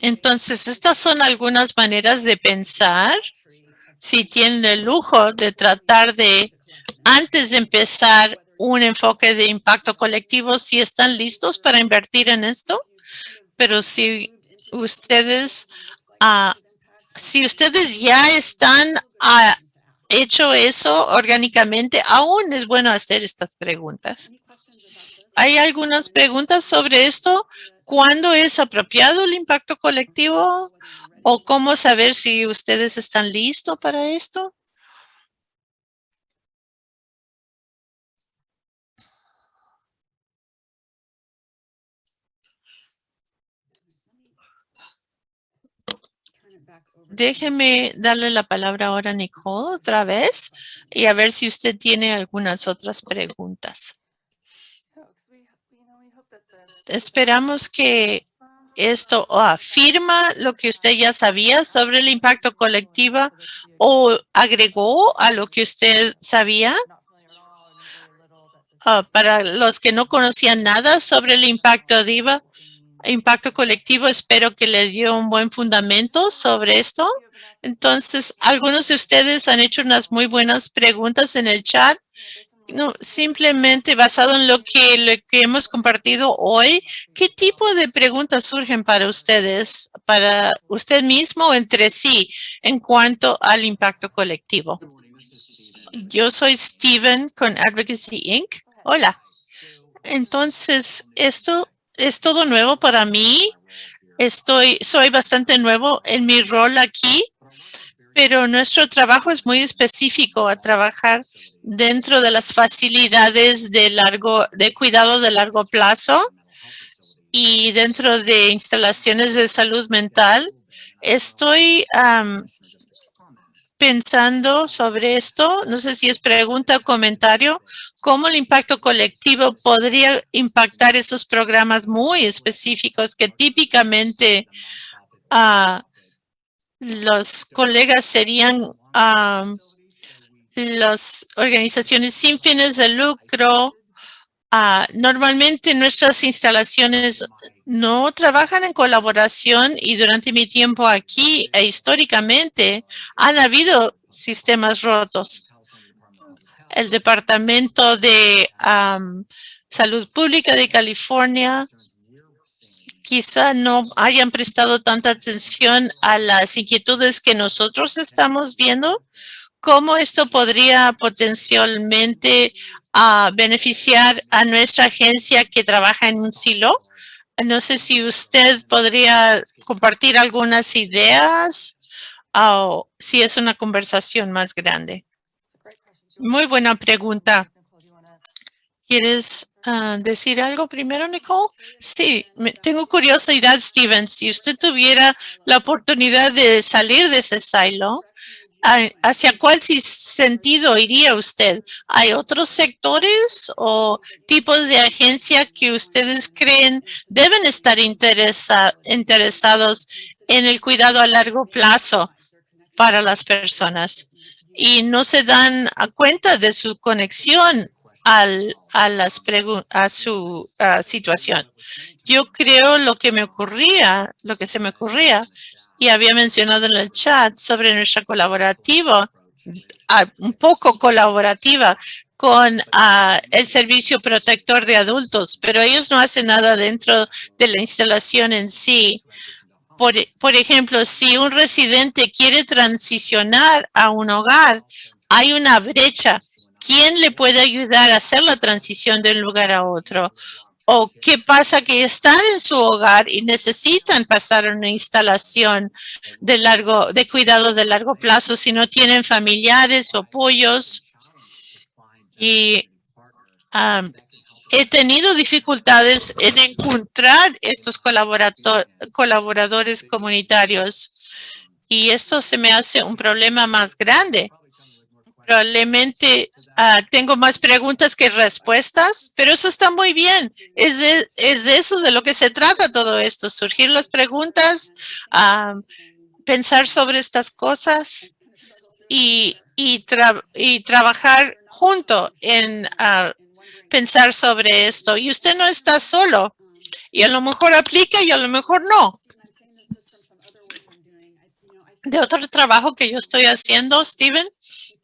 Entonces, estas son algunas maneras de pensar. Si tienen el lujo de tratar de, antes de empezar un enfoque de impacto colectivo, si están listos para invertir en esto. Pero si ustedes, uh, si ustedes ya están uh, hecho eso orgánicamente, aún es bueno hacer estas preguntas. ¿Hay algunas preguntas sobre esto? ¿Cuándo es apropiado el impacto colectivo? ¿O cómo saber si ustedes están listos para esto? Déjeme darle la palabra ahora a Nicole otra vez y a ver si usted tiene algunas otras preguntas. Esperamos que esto afirma lo que usted ya sabía sobre el impacto colectivo o agregó a lo que usted sabía. Ah, para los que no conocían nada sobre el impacto DIVA, impacto colectivo, espero que le dio un buen fundamento sobre esto. Entonces, algunos de ustedes han hecho unas muy buenas preguntas en el chat no, simplemente basado en lo que, lo que hemos compartido hoy, ¿qué tipo de preguntas surgen para ustedes, para usted mismo entre sí, en cuanto al impacto colectivo? Yo soy Steven con Advocacy Inc. Hola. Entonces, esto es todo nuevo para mí. Estoy, soy bastante nuevo en mi rol aquí pero nuestro trabajo es muy específico a trabajar dentro de las facilidades de largo de cuidado de largo plazo y dentro de instalaciones de salud mental. Estoy pensando sobre esto, no sé si es pregunta o comentario, cómo el impacto colectivo podría impactar esos programas muy específicos que típicamente uh, los colegas serían las organizaciones sin fines de lucro. Ah, normalmente nuestras instalaciones no trabajan en colaboración y durante mi tiempo aquí e históricamente han habido sistemas rotos. El Departamento de Salud Pública de California quizá no hayan prestado tanta atención a las inquietudes que nosotros estamos viendo, cómo esto podría potencialmente uh, beneficiar a nuestra agencia que trabaja en un silo. No sé si usted podría compartir algunas ideas o si es una conversación más grande. Muy buena pregunta. ¿Quieres ah, decir algo primero, Nicole? Sí, tengo curiosidad, Steven. Si usted tuviera la oportunidad de salir de ese silo, ¿hacia cuál sentido iría usted? ¿Hay otros sectores o tipos de agencia que ustedes creen deben estar interesados en el cuidado a largo plazo para las personas? Y no se dan cuenta de su conexión al, a, las a su situación. Yo creo lo que me ocurría, lo que se me ocurría, y había mencionado en el chat sobre nuestra colaborativa, un poco colaborativa con el servicio protector de adultos, pero ellos no hacen nada dentro de la instalación en sí. Por, por ejemplo, si un residente quiere transicionar a un hogar, hay una brecha ¿Quién le puede ayudar a hacer la transición de un lugar a otro? ¿O qué pasa que están en su hogar y necesitan pasar una instalación de largo, de cuidado de largo plazo si no tienen familiares o apoyos? Y he tenido dificultades en encontrar estos colaboradores comunitarios y esto se me hace un problema más grande Probablemente ah, tengo más preguntas que respuestas, pero eso está muy bien. Es de, es de eso de lo que se trata todo esto, surgir las preguntas, ah, pensar sobre estas cosas y, y, y trabajar junto en ah, pensar sobre esto. Y usted no está solo. Y a lo mejor aplica y a lo mejor no. De otro trabajo que yo estoy haciendo, Steven,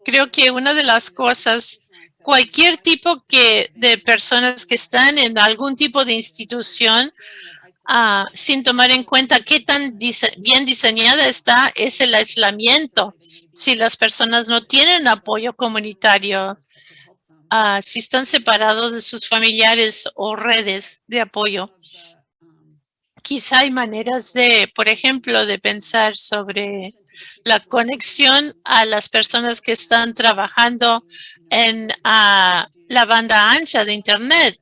Creo que una de las cosas, cualquier tipo que de personas que están en algún tipo de institución, ah, sin tomar en cuenta qué tan bien diseñada está, es el aislamiento. Si las personas no tienen apoyo comunitario, ah, si están separados de sus familiares o redes de apoyo. Quizá hay maneras de, por ejemplo, de pensar sobre la conexión a las personas que están trabajando en la banda ancha de Internet,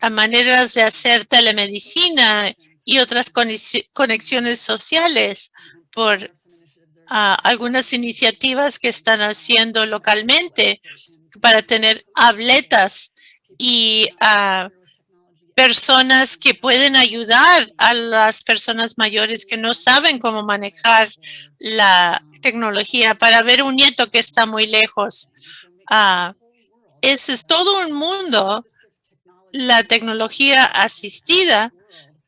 a maneras de hacer telemedicina y otras conexiones sociales por algunas iniciativas que están haciendo localmente para tener habletas y personas que pueden ayudar a las personas mayores que no saben cómo manejar la tecnología para ver un nieto que está muy lejos. Ah, ese es todo un mundo, la tecnología asistida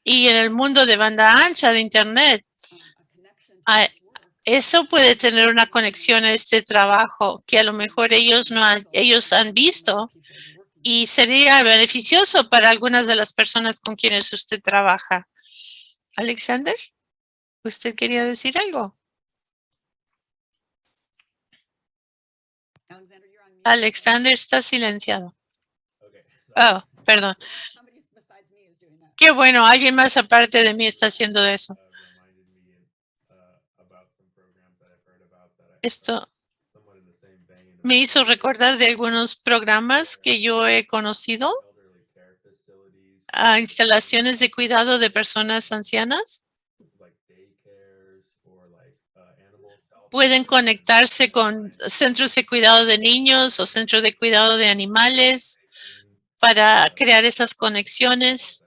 y en el mundo de banda ancha de Internet. Ah, eso puede tener una conexión a este trabajo que a lo mejor ellos no ellos han visto y sería beneficioso para algunas de las personas con quienes usted trabaja. Alexander, ¿usted quería decir algo? Alexander está silenciado. Oh, perdón. Qué bueno, alguien más aparte de mí está haciendo eso. Esto me hizo recordar de algunos programas que yo he conocido a instalaciones de cuidado de personas ancianas. Pueden conectarse con centros de cuidado de niños o centros de cuidado de animales para crear esas conexiones.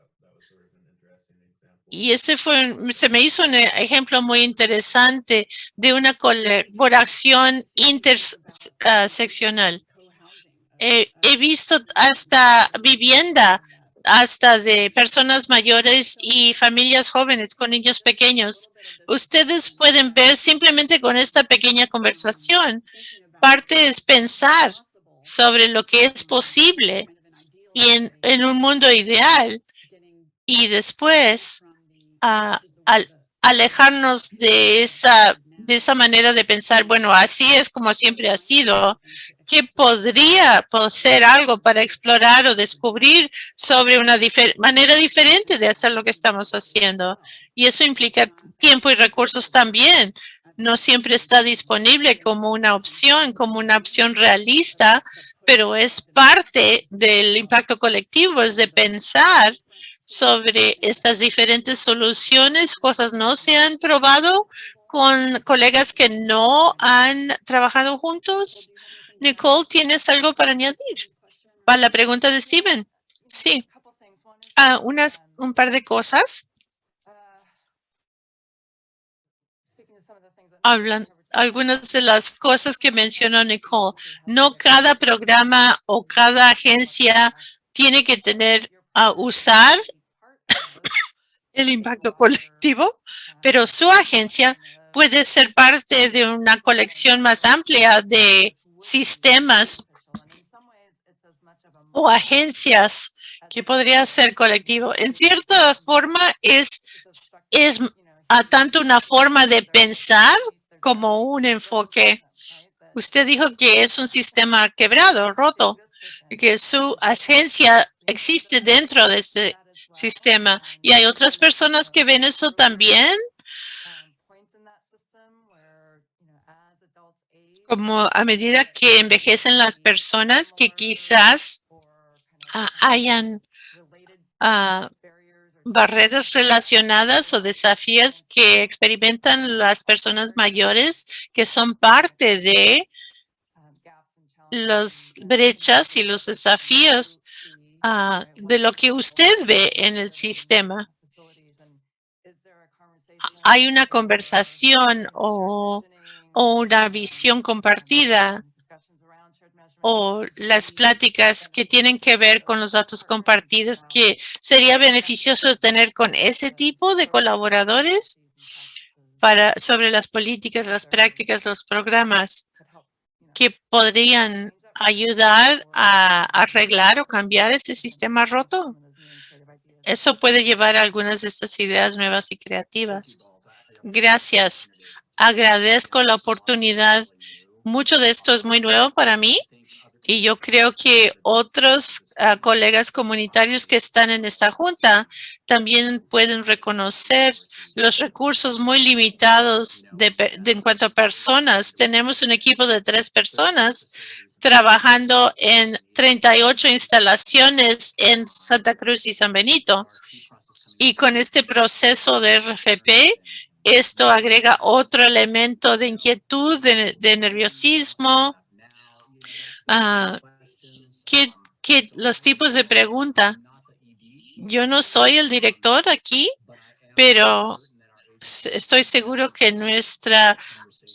Y ese fue, se me hizo un ejemplo muy interesante de una colaboración interseccional. he visto hasta vivienda, hasta de personas mayores y familias jóvenes con niños pequeños. Ustedes pueden ver simplemente con esta pequeña conversación, parte es pensar sobre lo que es posible y en un mundo ideal. Y después alejarnos de esa, de esa manera de pensar, bueno, así es como siempre ha sido, que podría ser algo para explorar o descubrir sobre una manera diferente de hacer lo que estamos haciendo. Y eso implica tiempo y recursos también. no siempre está disponible como una opción, como una opción realista, pero es parte del impacto colectivo, es de pensar sobre estas diferentes soluciones. Cosas no se han probado con colegas que no han trabajado juntos. Nicole, ¿tienes algo para añadir? Para la pregunta de Steven. Sí. Ah, unas, un par de cosas. Hablan algunas de las cosas que mencionó Nicole. No cada programa o cada agencia tiene que tener a usar el impacto colectivo, pero su agencia puede ser parte de una colección más amplia de sistemas o agencias que podría ser colectivo. En cierta forma es, es a tanto una forma de pensar como un enfoque. Usted dijo que es un sistema quebrado, roto, que su agencia existe dentro de ese sistema. Y hay otras personas que ven eso también. Como a medida que envejecen las personas que quizás ah, hayan uh, barreras relacionadas o desafíos que experimentan las personas mayores que son parte de las brechas y los desafíos uh, de lo que usted ve en el sistema. Hay una conversación o, o una visión compartida o las pláticas que tienen que ver con los datos compartidos que sería beneficioso tener con ese tipo de colaboradores para sobre las políticas, las prácticas, los programas que podrían ayudar a arreglar o cambiar ese sistema roto. Eso puede llevar a algunas de estas ideas nuevas y creativas. Gracias. Agradezco la oportunidad. Mucho de esto es muy nuevo para mí y yo creo que otros ah, colegas comunitarios que están en esta junta también pueden reconocer los recursos muy limitados de, en cuanto a personas. Tenemos un equipo de tres personas trabajando en 38 instalaciones en Santa Cruz y San Benito. Y con este proceso de RFP, esto agrega otro elemento de inquietud, de nerviosismo, uh, ¿qué, los tipos de pregunta. Yo no soy el director aquí, pero estoy seguro que nuestra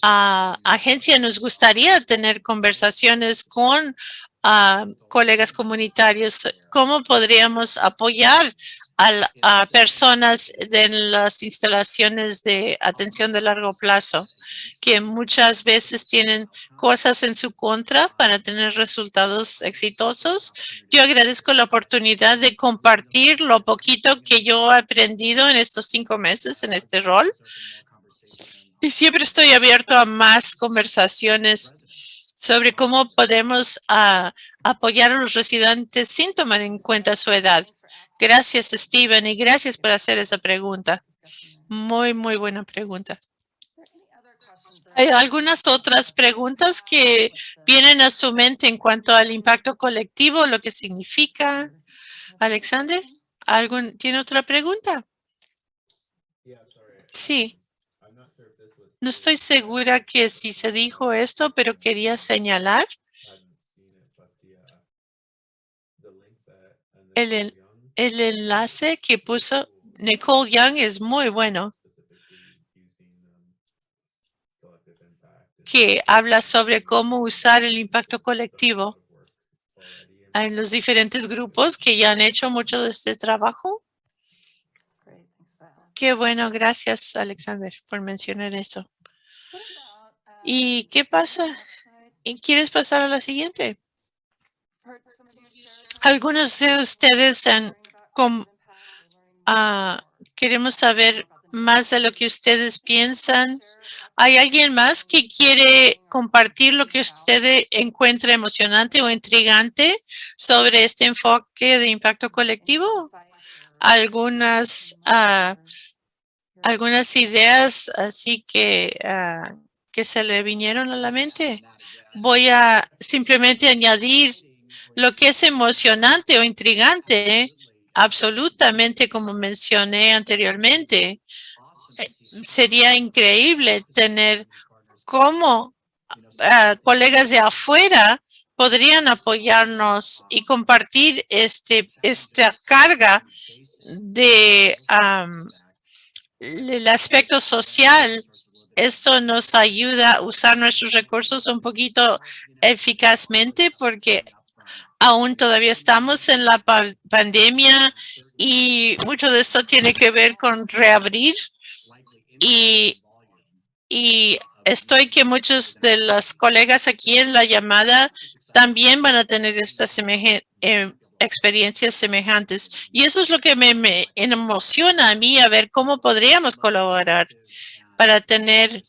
ah, agencia nos gustaría tener conversaciones con ah, colegas comunitarios. ¿Cómo podríamos apoyar a, personas en las instalaciones de atención de largo plazo, que muchas veces tienen cosas en su contra para tener resultados exitosos. Yo agradezco la oportunidad de compartir lo poquito que yo he aprendido en estos cinco meses en este rol. Y siempre estoy abierto a más conversaciones sobre cómo podemos ah, apoyar a los residentes sin tomar en cuenta su edad. Gracias, Steven, y gracias por hacer esa pregunta. Muy, muy buena pregunta. ¿Hay algunas otras preguntas que vienen a su mente en cuanto al impacto colectivo, lo que significa? Alexander, ¿algún, ¿tiene otra pregunta? Sí. No estoy segura que si se dijo esto, pero quería señalar el, el enlace que puso Nicole Young es muy bueno. Que habla sobre cómo usar el impacto colectivo. Hay los diferentes grupos que ya han hecho mucho de este trabajo. Qué bueno, gracias Alexander por mencionar eso. ¿Y qué pasa? ¿Quieres pasar a la siguiente? Algunos de ustedes han Ah, queremos saber más de lo que ustedes piensan. ¿Hay alguien más que quiere compartir lo que usted encuentra emocionante o intrigante sobre este enfoque de impacto colectivo? Algunas uh, algunas ideas así que, ah, que se le vinieron a la mente. Voy a simplemente añadir lo que es emocionante o intrigante, absolutamente como mencioné anteriormente. Eh, sería increíble tener cómo ah, colegas de afuera podrían apoyarnos y compartir este, esta carga de el aspecto social. Esto nos ayuda a usar nuestros recursos un poquito eficazmente porque aún todavía estamos en la pandemia y mucho de esto tiene que ver con reabrir y, y estoy que muchos de los colegas aquí en la llamada también van a tener estas eh, experiencias semejantes. Y eso es lo que me, me, emociona a mí, a ver cómo podríamos colaborar para tener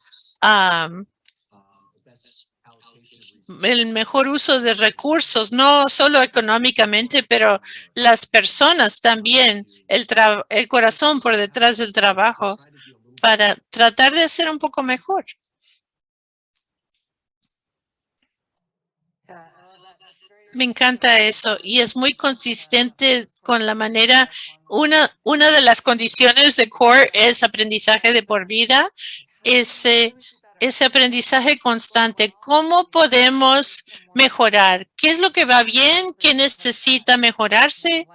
el mejor uso de recursos, no solo económicamente, pero las personas también, el, el corazón por detrás del trabajo, para tratar de hacer un poco mejor. Me encanta eso y es muy consistente con la manera, una, una de las condiciones de CORE es aprendizaje de por vida, ese, ese aprendizaje constante. ¿Cómo podemos mejorar? ¿Qué es lo que va bien? ¿Qué necesita mejorarse?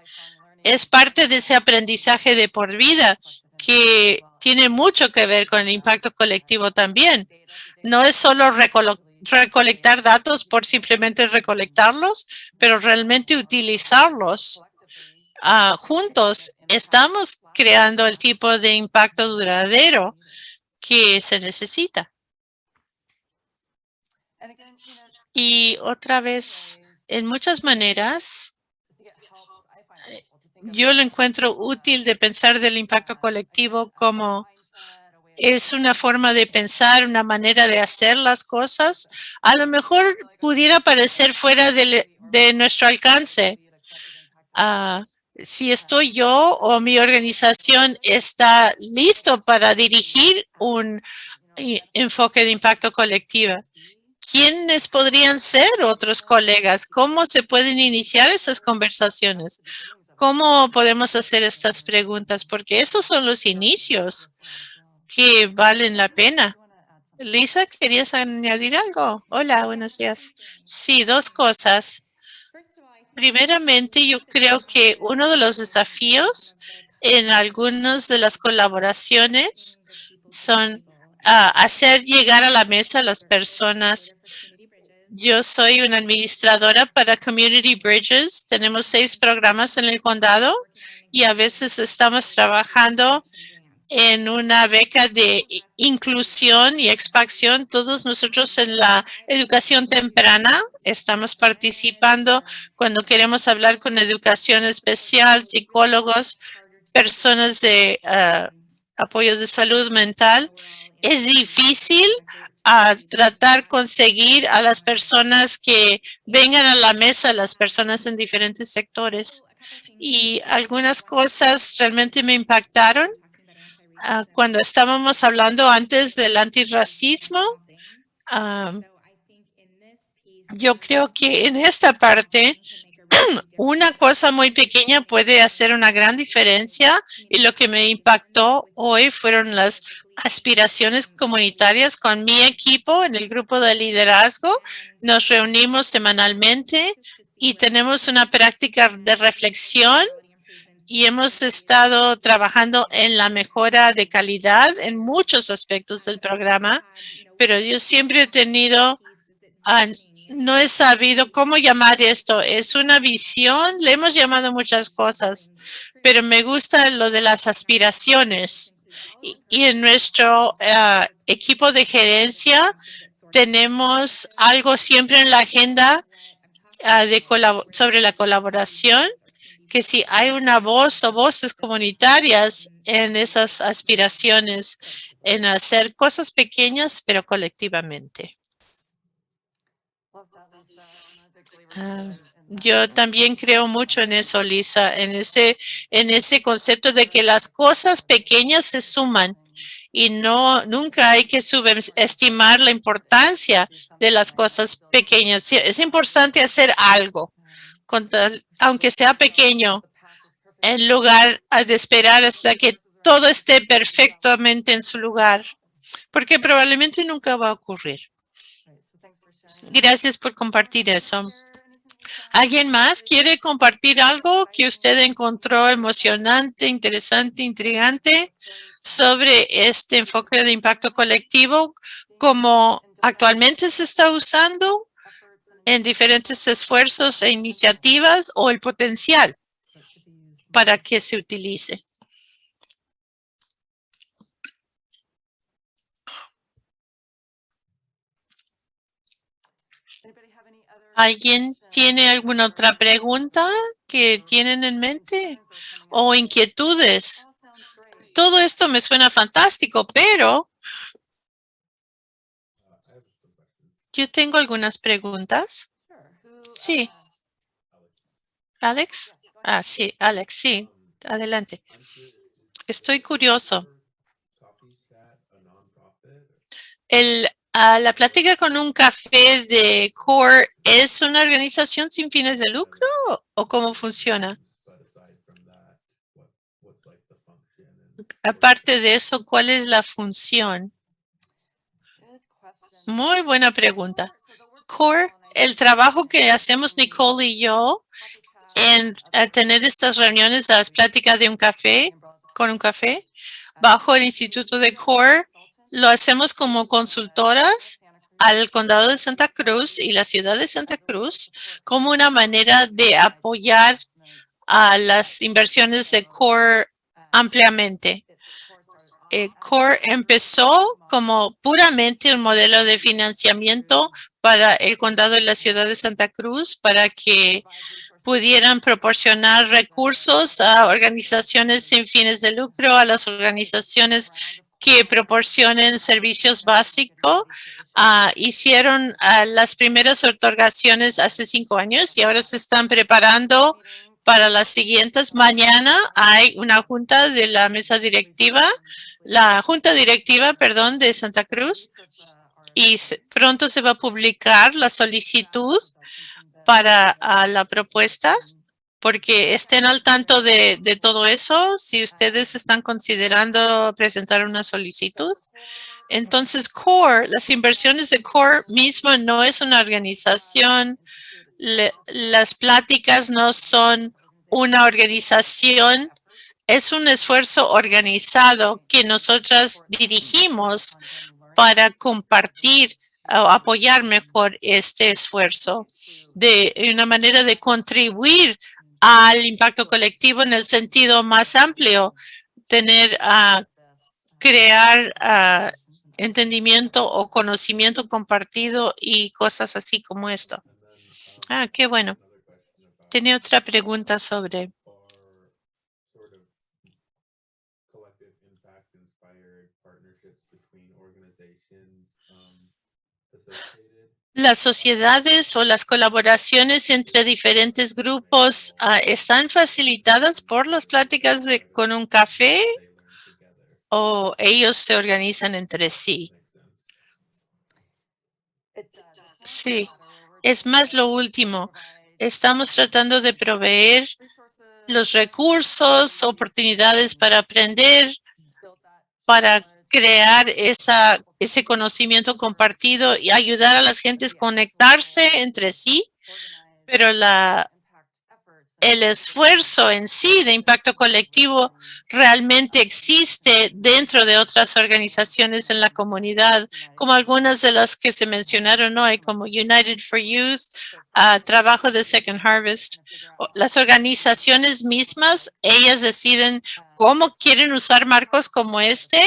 Es parte de ese aprendizaje de por vida que tiene mucho que ver con el impacto colectivo también. No es solo recolectar datos por simplemente recolectarlos, pero realmente utilizarlos uh, juntos. Estamos creando el tipo de impacto duradero que se necesita. Y otra vez, en muchas maneras, yo lo encuentro útil de pensar del impacto colectivo como es una forma de pensar, una manera de hacer las cosas, a lo mejor pudiera parecer fuera de, nuestro alcance. Ah, si estoy yo o mi organización está listo para dirigir un enfoque de impacto colectivo. ¿Quiénes podrían ser otros colegas? ¿Cómo se pueden iniciar esas conversaciones? ¿Cómo podemos hacer estas preguntas? Porque esos son los inicios que valen la pena. Lisa, ¿querías añadir algo? Hola, buenos días. Sí, dos cosas. Primeramente, yo creo que uno de los desafíos en algunas de las colaboraciones son ah, hacer llegar a la mesa a las personas. Yo soy una administradora para Community Bridges. Tenemos seis programas en el condado y a veces estamos trabajando en una beca de inclusión y expansión. Todos nosotros en la educación temprana estamos participando cuando queremos hablar con educación especial, psicólogos, personas de uh, apoyo de salud mental. Es difícil a tratar conseguir a las personas que vengan a la mesa, las personas en diferentes sectores. Y algunas cosas realmente me impactaron Ah, cuando estábamos hablando antes del antirracismo, uh, yo creo que en esta parte [CLEARS THROAT] una cosa muy pequeña puede hacer una gran diferencia y lo que me impactó hoy fueron las aspiraciones comunitarias con mi equipo en el grupo de liderazgo. Nos reunimos semanalmente y tenemos una práctica de reflexión y hemos estado trabajando en la mejora de calidad en muchos aspectos del programa, pero yo siempre he tenido, ah, no he sabido cómo llamar esto. Es una visión, le hemos llamado muchas cosas, pero me gusta lo de las aspiraciones. Y, en nuestro ah, equipo de gerencia tenemos algo siempre en la agenda de sobre la colaboración que si hay una voz o voces comunitarias en esas aspiraciones, en hacer cosas pequeñas, pero colectivamente. Ah, yo también creo mucho en eso, Lisa, en ese, en ese concepto de que las cosas pequeñas se suman y no, nunca hay que subestimar la importancia de las cosas pequeñas. Es importante hacer algo, aunque sea pequeño, en lugar de esperar hasta que todo esté perfectamente en su lugar, porque probablemente nunca va a ocurrir. Gracias por compartir eso. ¿Alguien más quiere compartir algo que usted encontró emocionante, interesante, intrigante sobre este enfoque de impacto colectivo como actualmente se está usando en diferentes esfuerzos e iniciativas o el potencial para que se utilice? ¿Alguien tiene alguna otra pregunta que tienen en mente o inquietudes? Todo esto me suena fantástico, pero yo tengo algunas preguntas. Sí. ¿Alex? Ah, sí, Alex, sí. Adelante. Estoy curioso. El la plática con un café de CORE es una organización sin fines de lucro o cómo funciona? Aparte de eso, ¿cuál es la función? Muy buena pregunta. CORE, el trabajo que hacemos Nicole y yo en tener estas reuniones, las pláticas de un café, con un café, bajo el Instituto de CORE, lo hacemos como consultoras al condado de Santa Cruz y la ciudad de Santa Cruz como una manera de apoyar a las inversiones de CORE ampliamente. Eh, CORE empezó como puramente un modelo de financiamiento para el condado y la ciudad de Santa Cruz para que pudieran proporcionar recursos a organizaciones sin fines de lucro, a las organizaciones que proporcionen servicios básicos. Ah, hicieron ah, las primeras otorgaciones hace cinco años y ahora se están preparando para las siguientes. Mañana hay una junta de la mesa directiva, la junta directiva, perdón, de Santa Cruz y pronto se va a publicar la solicitud para la propuesta porque estén al tanto de, todo eso, si ustedes están considerando presentar una solicitud. Entonces, CORE, las inversiones de CORE mismo no es una organización, las pláticas no son una organización, es un esfuerzo organizado que nosotras dirigimos para compartir o apoyar mejor este esfuerzo de una manera de contribuir al impacto colectivo en el sentido más amplio, tener a crear entendimiento o conocimiento compartido y cosas así como esto. Ah, qué bueno. Tenía otra pregunta sobre las sociedades o las colaboraciones entre diferentes grupos ah, están facilitadas por las pláticas de, con un café o ellos se organizan entre sí? Sí, es más lo último. Estamos tratando de proveer los recursos, oportunidades para aprender, para crear esa, ese conocimiento compartido y ayudar a las gentes a conectarse entre sí, pero la, el esfuerzo en sí de impacto colectivo realmente existe dentro de otras organizaciones en la comunidad, como algunas de las que se mencionaron hoy, como United for Youth, uh, Trabajo de Second Harvest. Las organizaciones mismas, ellas deciden cómo quieren usar marcos como este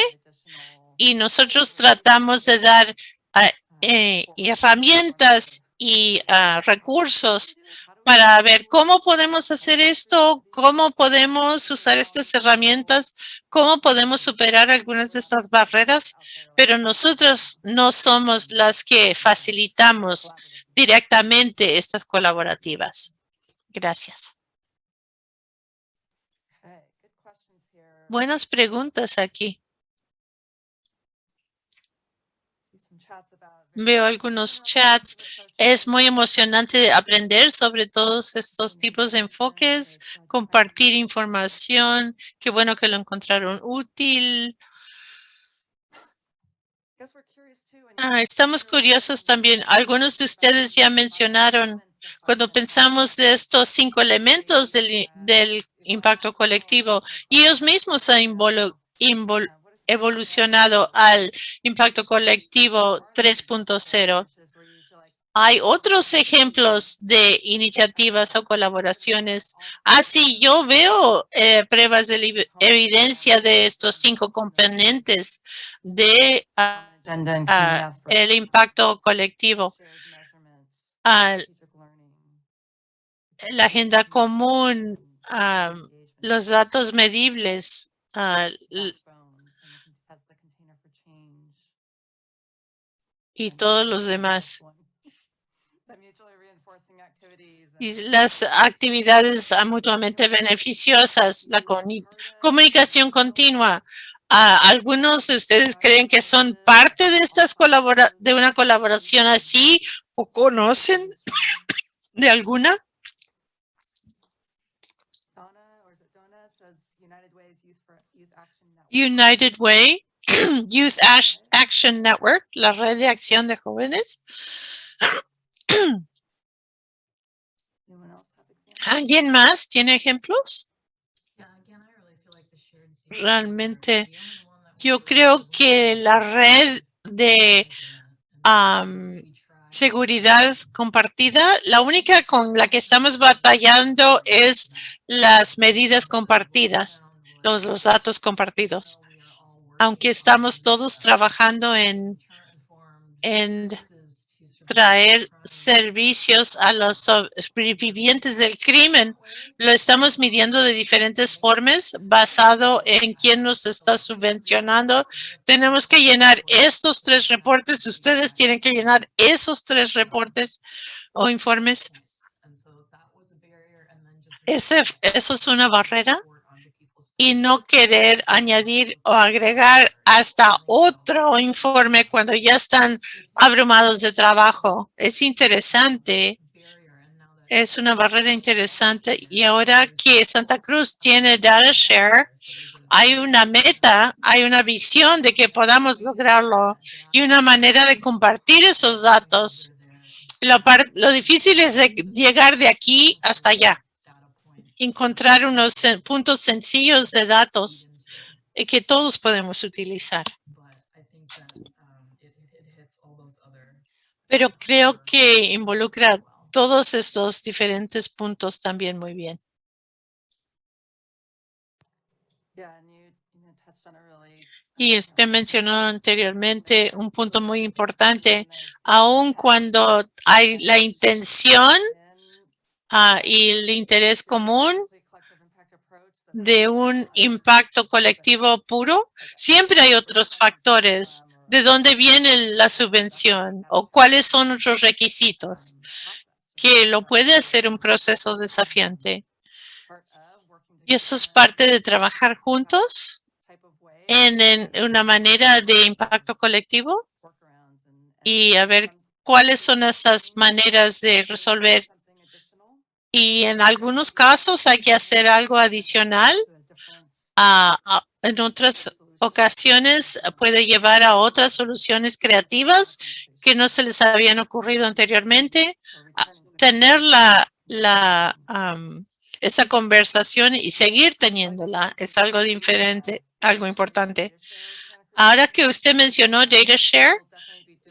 y nosotros tratamos de dar ah, eh, herramientas y ah, recursos para ver cómo podemos hacer esto, cómo podemos usar estas herramientas, cómo podemos superar algunas de estas barreras, pero nosotros no somos las que facilitamos directamente estas colaborativas. Gracias. Buenas preguntas aquí. Veo algunos chats. Es muy emocionante aprender sobre todos estos tipos de enfoques, compartir información. Qué bueno que lo encontraron útil. Ah, estamos curiosos también. Algunos de ustedes ya mencionaron cuando pensamos de estos cinco elementos del, impacto colectivo y ellos mismos han evolucionado al impacto colectivo 3.0. Hay otros ejemplos de iniciativas o colaboraciones. Así ah, yo veo eh, pruebas de evidencia de estos cinco componentes de uh, el impacto colectivo. Uh, la agenda común, los datos medibles, y todos los demás. Y las actividades mutuamente beneficiosas, la comunicación continua. ¿Algunos de ustedes creen que son parte de estas colabora de una colaboración así o conocen de alguna? United Way Youth [CLEARS THROAT] Action Network, la red de acción de jóvenes. ¿Alguien más tiene ejemplos? Realmente, yo creo que la red de seguridad compartida, la única con la que estamos batallando es las medidas compartidas, los, los datos compartidos aunque estamos todos trabajando en, en traer servicios a los sobrevivientes del crimen, lo estamos midiendo de diferentes formas basado en quién nos está subvencionando. Tenemos que llenar estos tres reportes. Ustedes tienen que llenar esos tres reportes o informes. Ese, eso es una barrera y no querer añadir o agregar hasta otro informe cuando ya están abrumados de trabajo. Es interesante. Es una barrera interesante. Y ahora que Santa Cruz tiene Data Share, hay una meta, hay una visión de que podamos lograrlo y una manera de compartir esos datos. Lo, lo difícil es llegar de aquí hasta allá encontrar unos puntos sencillos de datos que todos podemos utilizar. Pero creo que involucra todos estos diferentes puntos también muy bien. Y usted mencionó anteriormente un punto muy importante, aun cuando hay la intención Ah, y el interés común de un impacto colectivo puro, siempre hay otros factores. ¿De dónde viene la subvención o cuáles son otros requisitos? Que lo puede hacer un proceso desafiante. Y eso es parte de trabajar juntos en, en una manera de impacto colectivo y a ver cuáles son esas maneras de resolver y en algunos casos hay que hacer algo adicional. en otras ocasiones puede llevar a otras soluciones creativas que no se les habían ocurrido anteriormente. tener la, esa conversación y seguir teniéndola es algo diferente, algo importante. Ahora que usted mencionó Data Share,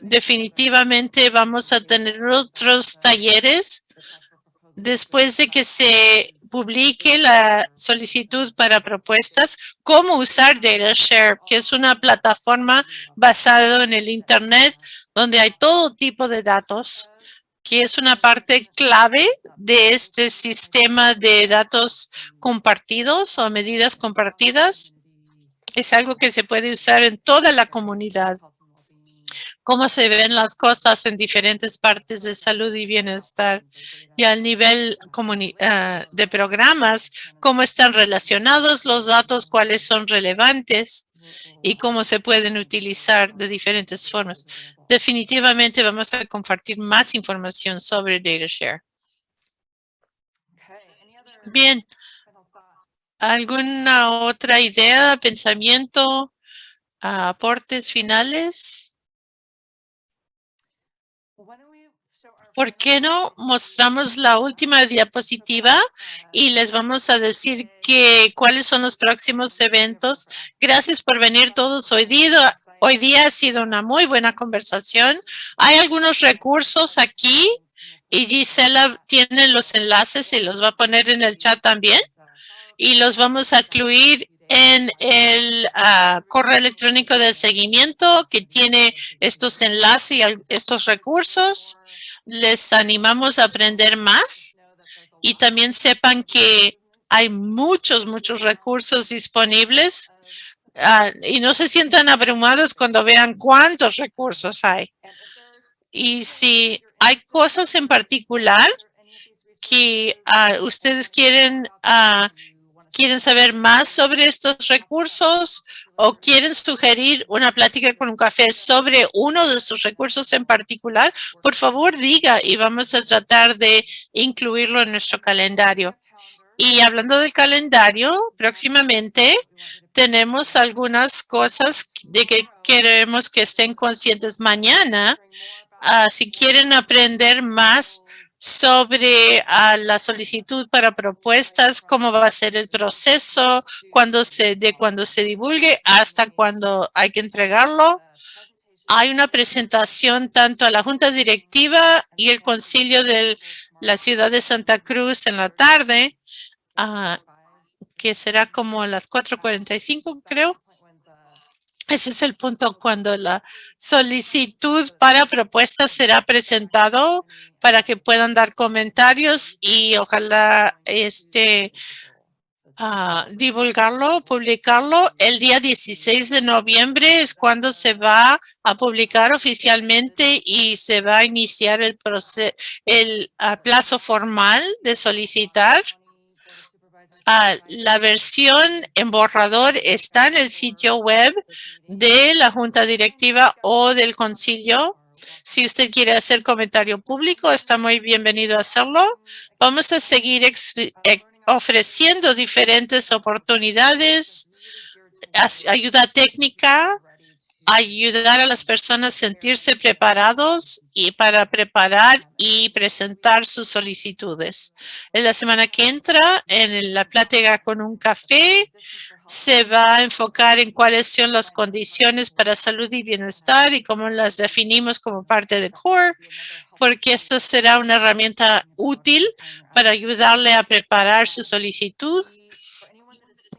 definitivamente vamos a tener otros talleres después de que se publique la solicitud para propuestas, cómo usar DataShare, que es una plataforma basada en el Internet donde hay todo tipo de datos, que es una parte clave de este sistema de datos compartidos o medidas compartidas. Es algo que se puede usar en toda la comunidad cómo se ven las cosas en diferentes partes de salud y bienestar y al nivel uh, de programas, cómo están relacionados los datos, cuáles son relevantes y cómo se pueden utilizar de diferentes formas. Definitivamente vamos a compartir más información sobre DataShare. Bien. ¿Alguna otra idea, pensamiento, aportes finales? ¿Por qué no mostramos la última diapositiva y les vamos a decir que cuáles son los próximos eventos? Gracias por venir todos hoy día. Hoy día ha sido una muy buena conversación. Hay algunos recursos aquí y Gisela tiene los enlaces y los va a poner en el chat también. Y los vamos a incluir en el ah, correo electrónico de seguimiento que tiene estos enlaces y estos recursos. Les animamos a aprender más y también sepan que hay muchos, muchos recursos disponibles Ah, y no se sientan abrumados cuando vean cuántos recursos hay. Y si hay cosas en particular que ah, ustedes quieren, uh, quieren saber más sobre estos recursos o quieren sugerir una plática con un café sobre uno de estos recursos en particular, por favor diga y vamos a tratar de incluirlo en nuestro calendario. Y hablando del calendario, próximamente tenemos algunas cosas de que queremos que estén conscientes mañana. Ah, si quieren aprender más sobre la solicitud para propuestas, cómo va a ser el proceso, cuando se, de cuando se divulgue hasta cuando hay que entregarlo. Hay una presentación tanto a la Junta Directiva y el Concilio de la Ciudad de Santa Cruz en la tarde Ah, que será como a las 4.45, creo. Ese es el punto cuando la solicitud para propuestas será presentado para que puedan dar comentarios y ojalá este uh, divulgarlo, publicarlo. El día 16 de noviembre es cuando se va a publicar oficialmente y se va a iniciar el, proceso, el uh, plazo formal de solicitar Ah, la versión en borrador está en el sitio web de la Junta Directiva o del Concilio. Si usted quiere hacer comentario público, está muy bienvenido a hacerlo. Vamos a seguir eh, ofreciendo diferentes oportunidades, ayuda técnica, ayudar a las personas a sentirse preparados y para preparar y presentar sus solicitudes. En la semana que entra, en la plática con un café, se va a enfocar en cuáles son las condiciones para salud y bienestar y cómo las definimos como parte de CORE, porque esto será una herramienta útil para ayudarle a preparar su solicitud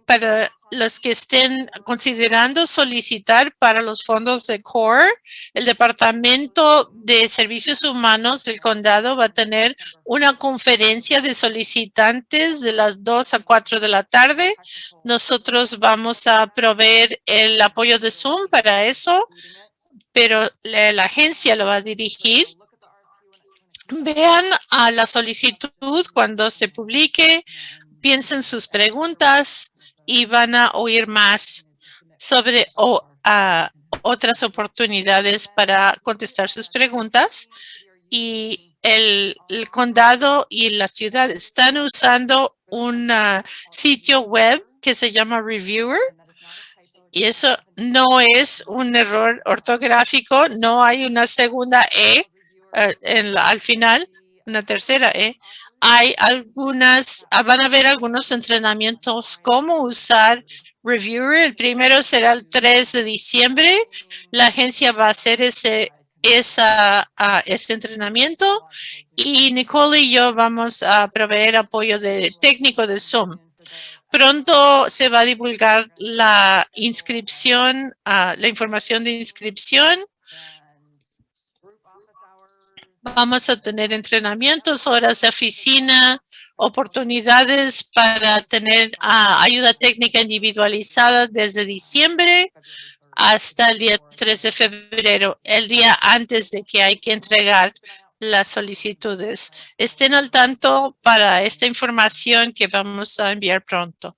para los que estén considerando solicitar para los fondos de CORE, el Departamento de Servicios Humanos del Condado va a tener una conferencia de solicitantes de las 2 a 4 de la tarde. Nosotros vamos a proveer el apoyo de Zoom para eso, pero la, la agencia lo va a dirigir. Vean a la solicitud cuando se publique, piensen sus preguntas, y van a oír más sobre otras oportunidades para contestar sus preguntas. Y el, condado y la ciudad están usando un sitio web que se llama Reviewer. Y eso no es un error ortográfico, no hay una segunda E eh, al final, una tercera E hay algunas, ah, van a haber algunos entrenamientos cómo usar Reviewer. El primero será el 3 de diciembre. La agencia va a hacer ese, esa, uh, ese entrenamiento y Nicole y yo vamos a proveer apoyo de técnico de Zoom. Pronto se va a divulgar la inscripción, uh, la información de inscripción Vamos a tener entrenamientos, horas de oficina, oportunidades para tener ah, ayuda técnica individualizada desde diciembre hasta el día 3 de febrero, el día antes de que hay que entregar las solicitudes. Estén al tanto para esta información que vamos a enviar pronto.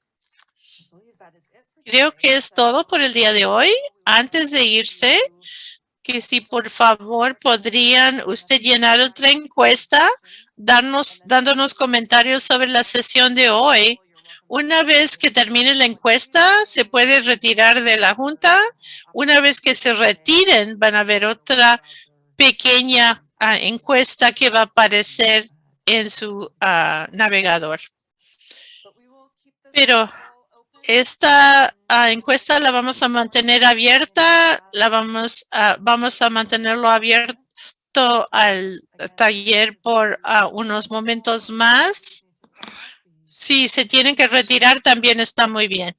Creo que es todo por el día de hoy. Antes de irse, que si por favor podrían usted llenar otra encuesta, darnos, dándonos comentarios sobre la sesión de hoy. Una vez que termine la encuesta, se puede retirar de la junta. Una vez que se retiren, van a ver otra pequeña ah, encuesta que va a aparecer en su ah, navegador. Pero esta ah, encuesta la vamos a mantener abierta, la vamos a, vamos a mantenerlo abierto al taller por ah, unos momentos más. Si se tienen que retirar, también está muy bien.